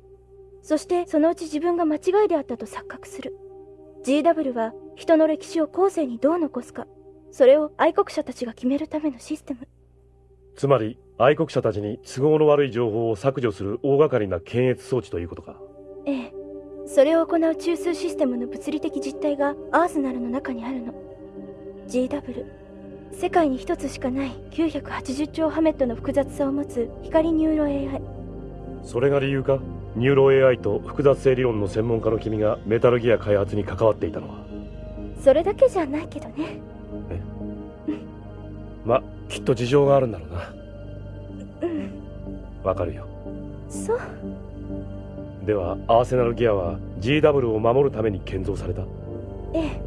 Speaker 21: そしてそのうち自分が間違いであったと錯覚する。GW は人の歴史を後世にどう残すか。それを愛国者たちが決めるためのシステム。
Speaker 2: つまり愛国者たちに都合の悪い情報を削除する大掛かりな検閲装置ということか。
Speaker 21: ええそれを行う中枢システムの物理的実体がアーセナルの中にあるの。GW 世界に一つしかない980兆ハメットの複雑さを持つ光ニューロ AI
Speaker 2: それが理由か？ニューロ AI と複雑性理論の専門家の君がメタルギア開発に関わっていたのは。
Speaker 21: それだけじゃないけどね。
Speaker 2: まきっと事情があるんだろうな。
Speaker 21: うん。
Speaker 2: わかるよ。
Speaker 21: そう
Speaker 2: ではアーセナルギアは GW を守るために建造された。
Speaker 21: ええ。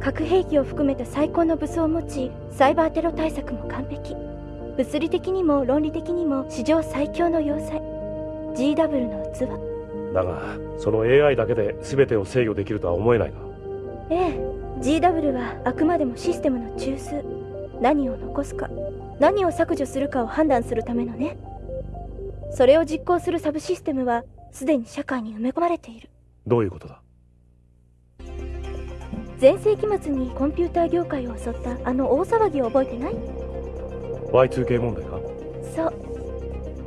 Speaker 21: 核兵器を含めた最高の武装を持ちサイバーテロ対策も完璧。物理的にも論理的にも史上最強の要塞。GW の器。
Speaker 2: だがその AI だけで全てを制御できるとは思えないが
Speaker 21: ええ。GW はあくまでもシステムの中枢。何を残すか。何を削除するかを判断するためのね。それを実行するサブシステムはすでに社会に埋め込まれている。
Speaker 2: どういうことだ？
Speaker 21: 前世紀末にコンピューター業界を襲ったあの大騒ぎを覚えてない
Speaker 2: ？Y2K 問題か？
Speaker 21: そう。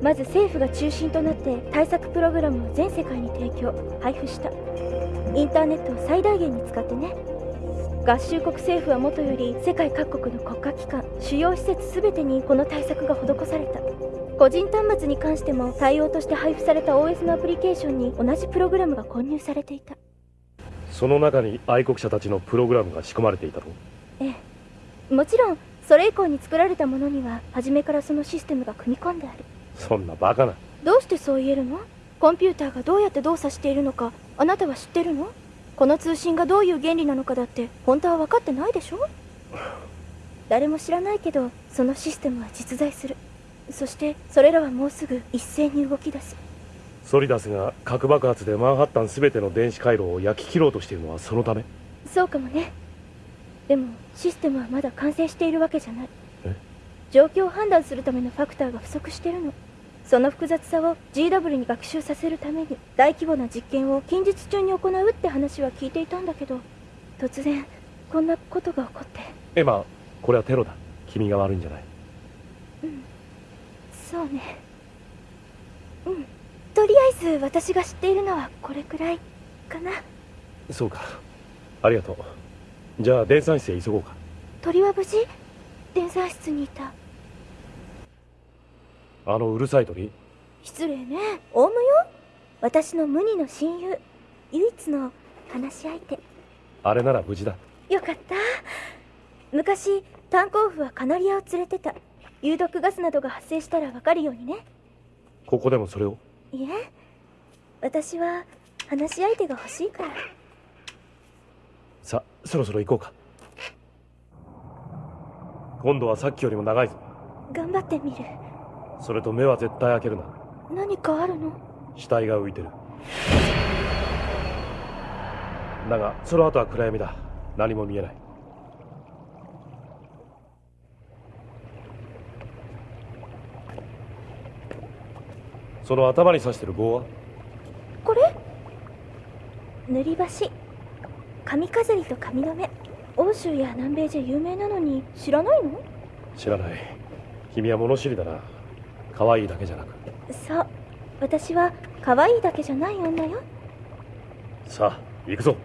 Speaker 21: まず政府が中心となって対策プログラムを全世界に提供配布した。インターネットを最大限に使ってね。合衆国政府はもとより世界各国の国家機関主要施設全てにこの対策が施された個人端末に関しても対応として配布された OS のアプリケーションに同じプログラムが混入されていた。
Speaker 2: その中に愛国者たちのプログラムが仕込まれていたと。
Speaker 21: ええ。もちろんそれ以降に作られたものには初めからそのシステムが組み込んである。
Speaker 2: そんなバカな。
Speaker 21: どうしてそう言えるの？コンピューターがどうやって動作しているのか。あなたは知ってるの？この通信がどういう原理なのかだって本当は分かってないでしょ？誰も知らないけどそのシステムは実在するそしてそれらはもうすぐ一斉に動き出す。
Speaker 2: ソリダスが核爆発でマンハッタン全ての電子回路を焼き切ろうとしているのはそのため？
Speaker 21: そうかもね。でもシステムはまだ完成しているわけじゃない。
Speaker 2: え？
Speaker 21: 状況を判断するためのファクターが不足してるの。その複雑さを GW に学習させるために大規模な実験を近日中に行うって話は聞いていたんだけど突然こんなことが起こって。
Speaker 2: エマこれはテロだ。君が悪いんじゃない。
Speaker 21: うんそうね。うん。とりあえず私が知っているのはこれくらいかな。
Speaker 2: そうか。ありがとう。じゃあ電算室へ急ごうか。
Speaker 21: 鳥は無事？電算室にいた。
Speaker 2: あのうるさい鳥？
Speaker 21: 失礼ね。オウムよ？私の無二の親友。唯一の話し相手。
Speaker 2: あれなら無事だ。
Speaker 21: よかった。昔炭鉱夫はカナリアを連れてた有毒ガスなどが発生したら分かるようにね。
Speaker 2: ここでもそれを？
Speaker 21: いえ。私は話し相手が欲しいから。
Speaker 2: さそろそろ行こうか。今度はさっきよりも長いぞ。
Speaker 21: 頑張ってみる。
Speaker 2: それと目は絶対開けるな。
Speaker 21: 何かあるの？
Speaker 2: 死体が浮いてる。だがその後は暗闇だ。何も見えないその頭に刺してる棒は？
Speaker 21: これ？塗り箸。髪飾りと髪留め。欧州や南米じゃ有名なのに。知らないの？
Speaker 2: 知らない。君は物知りだな。可愛いだけじゃなく。
Speaker 21: そう。私は可愛いだけじゃない女よ。
Speaker 2: さあ行くぞ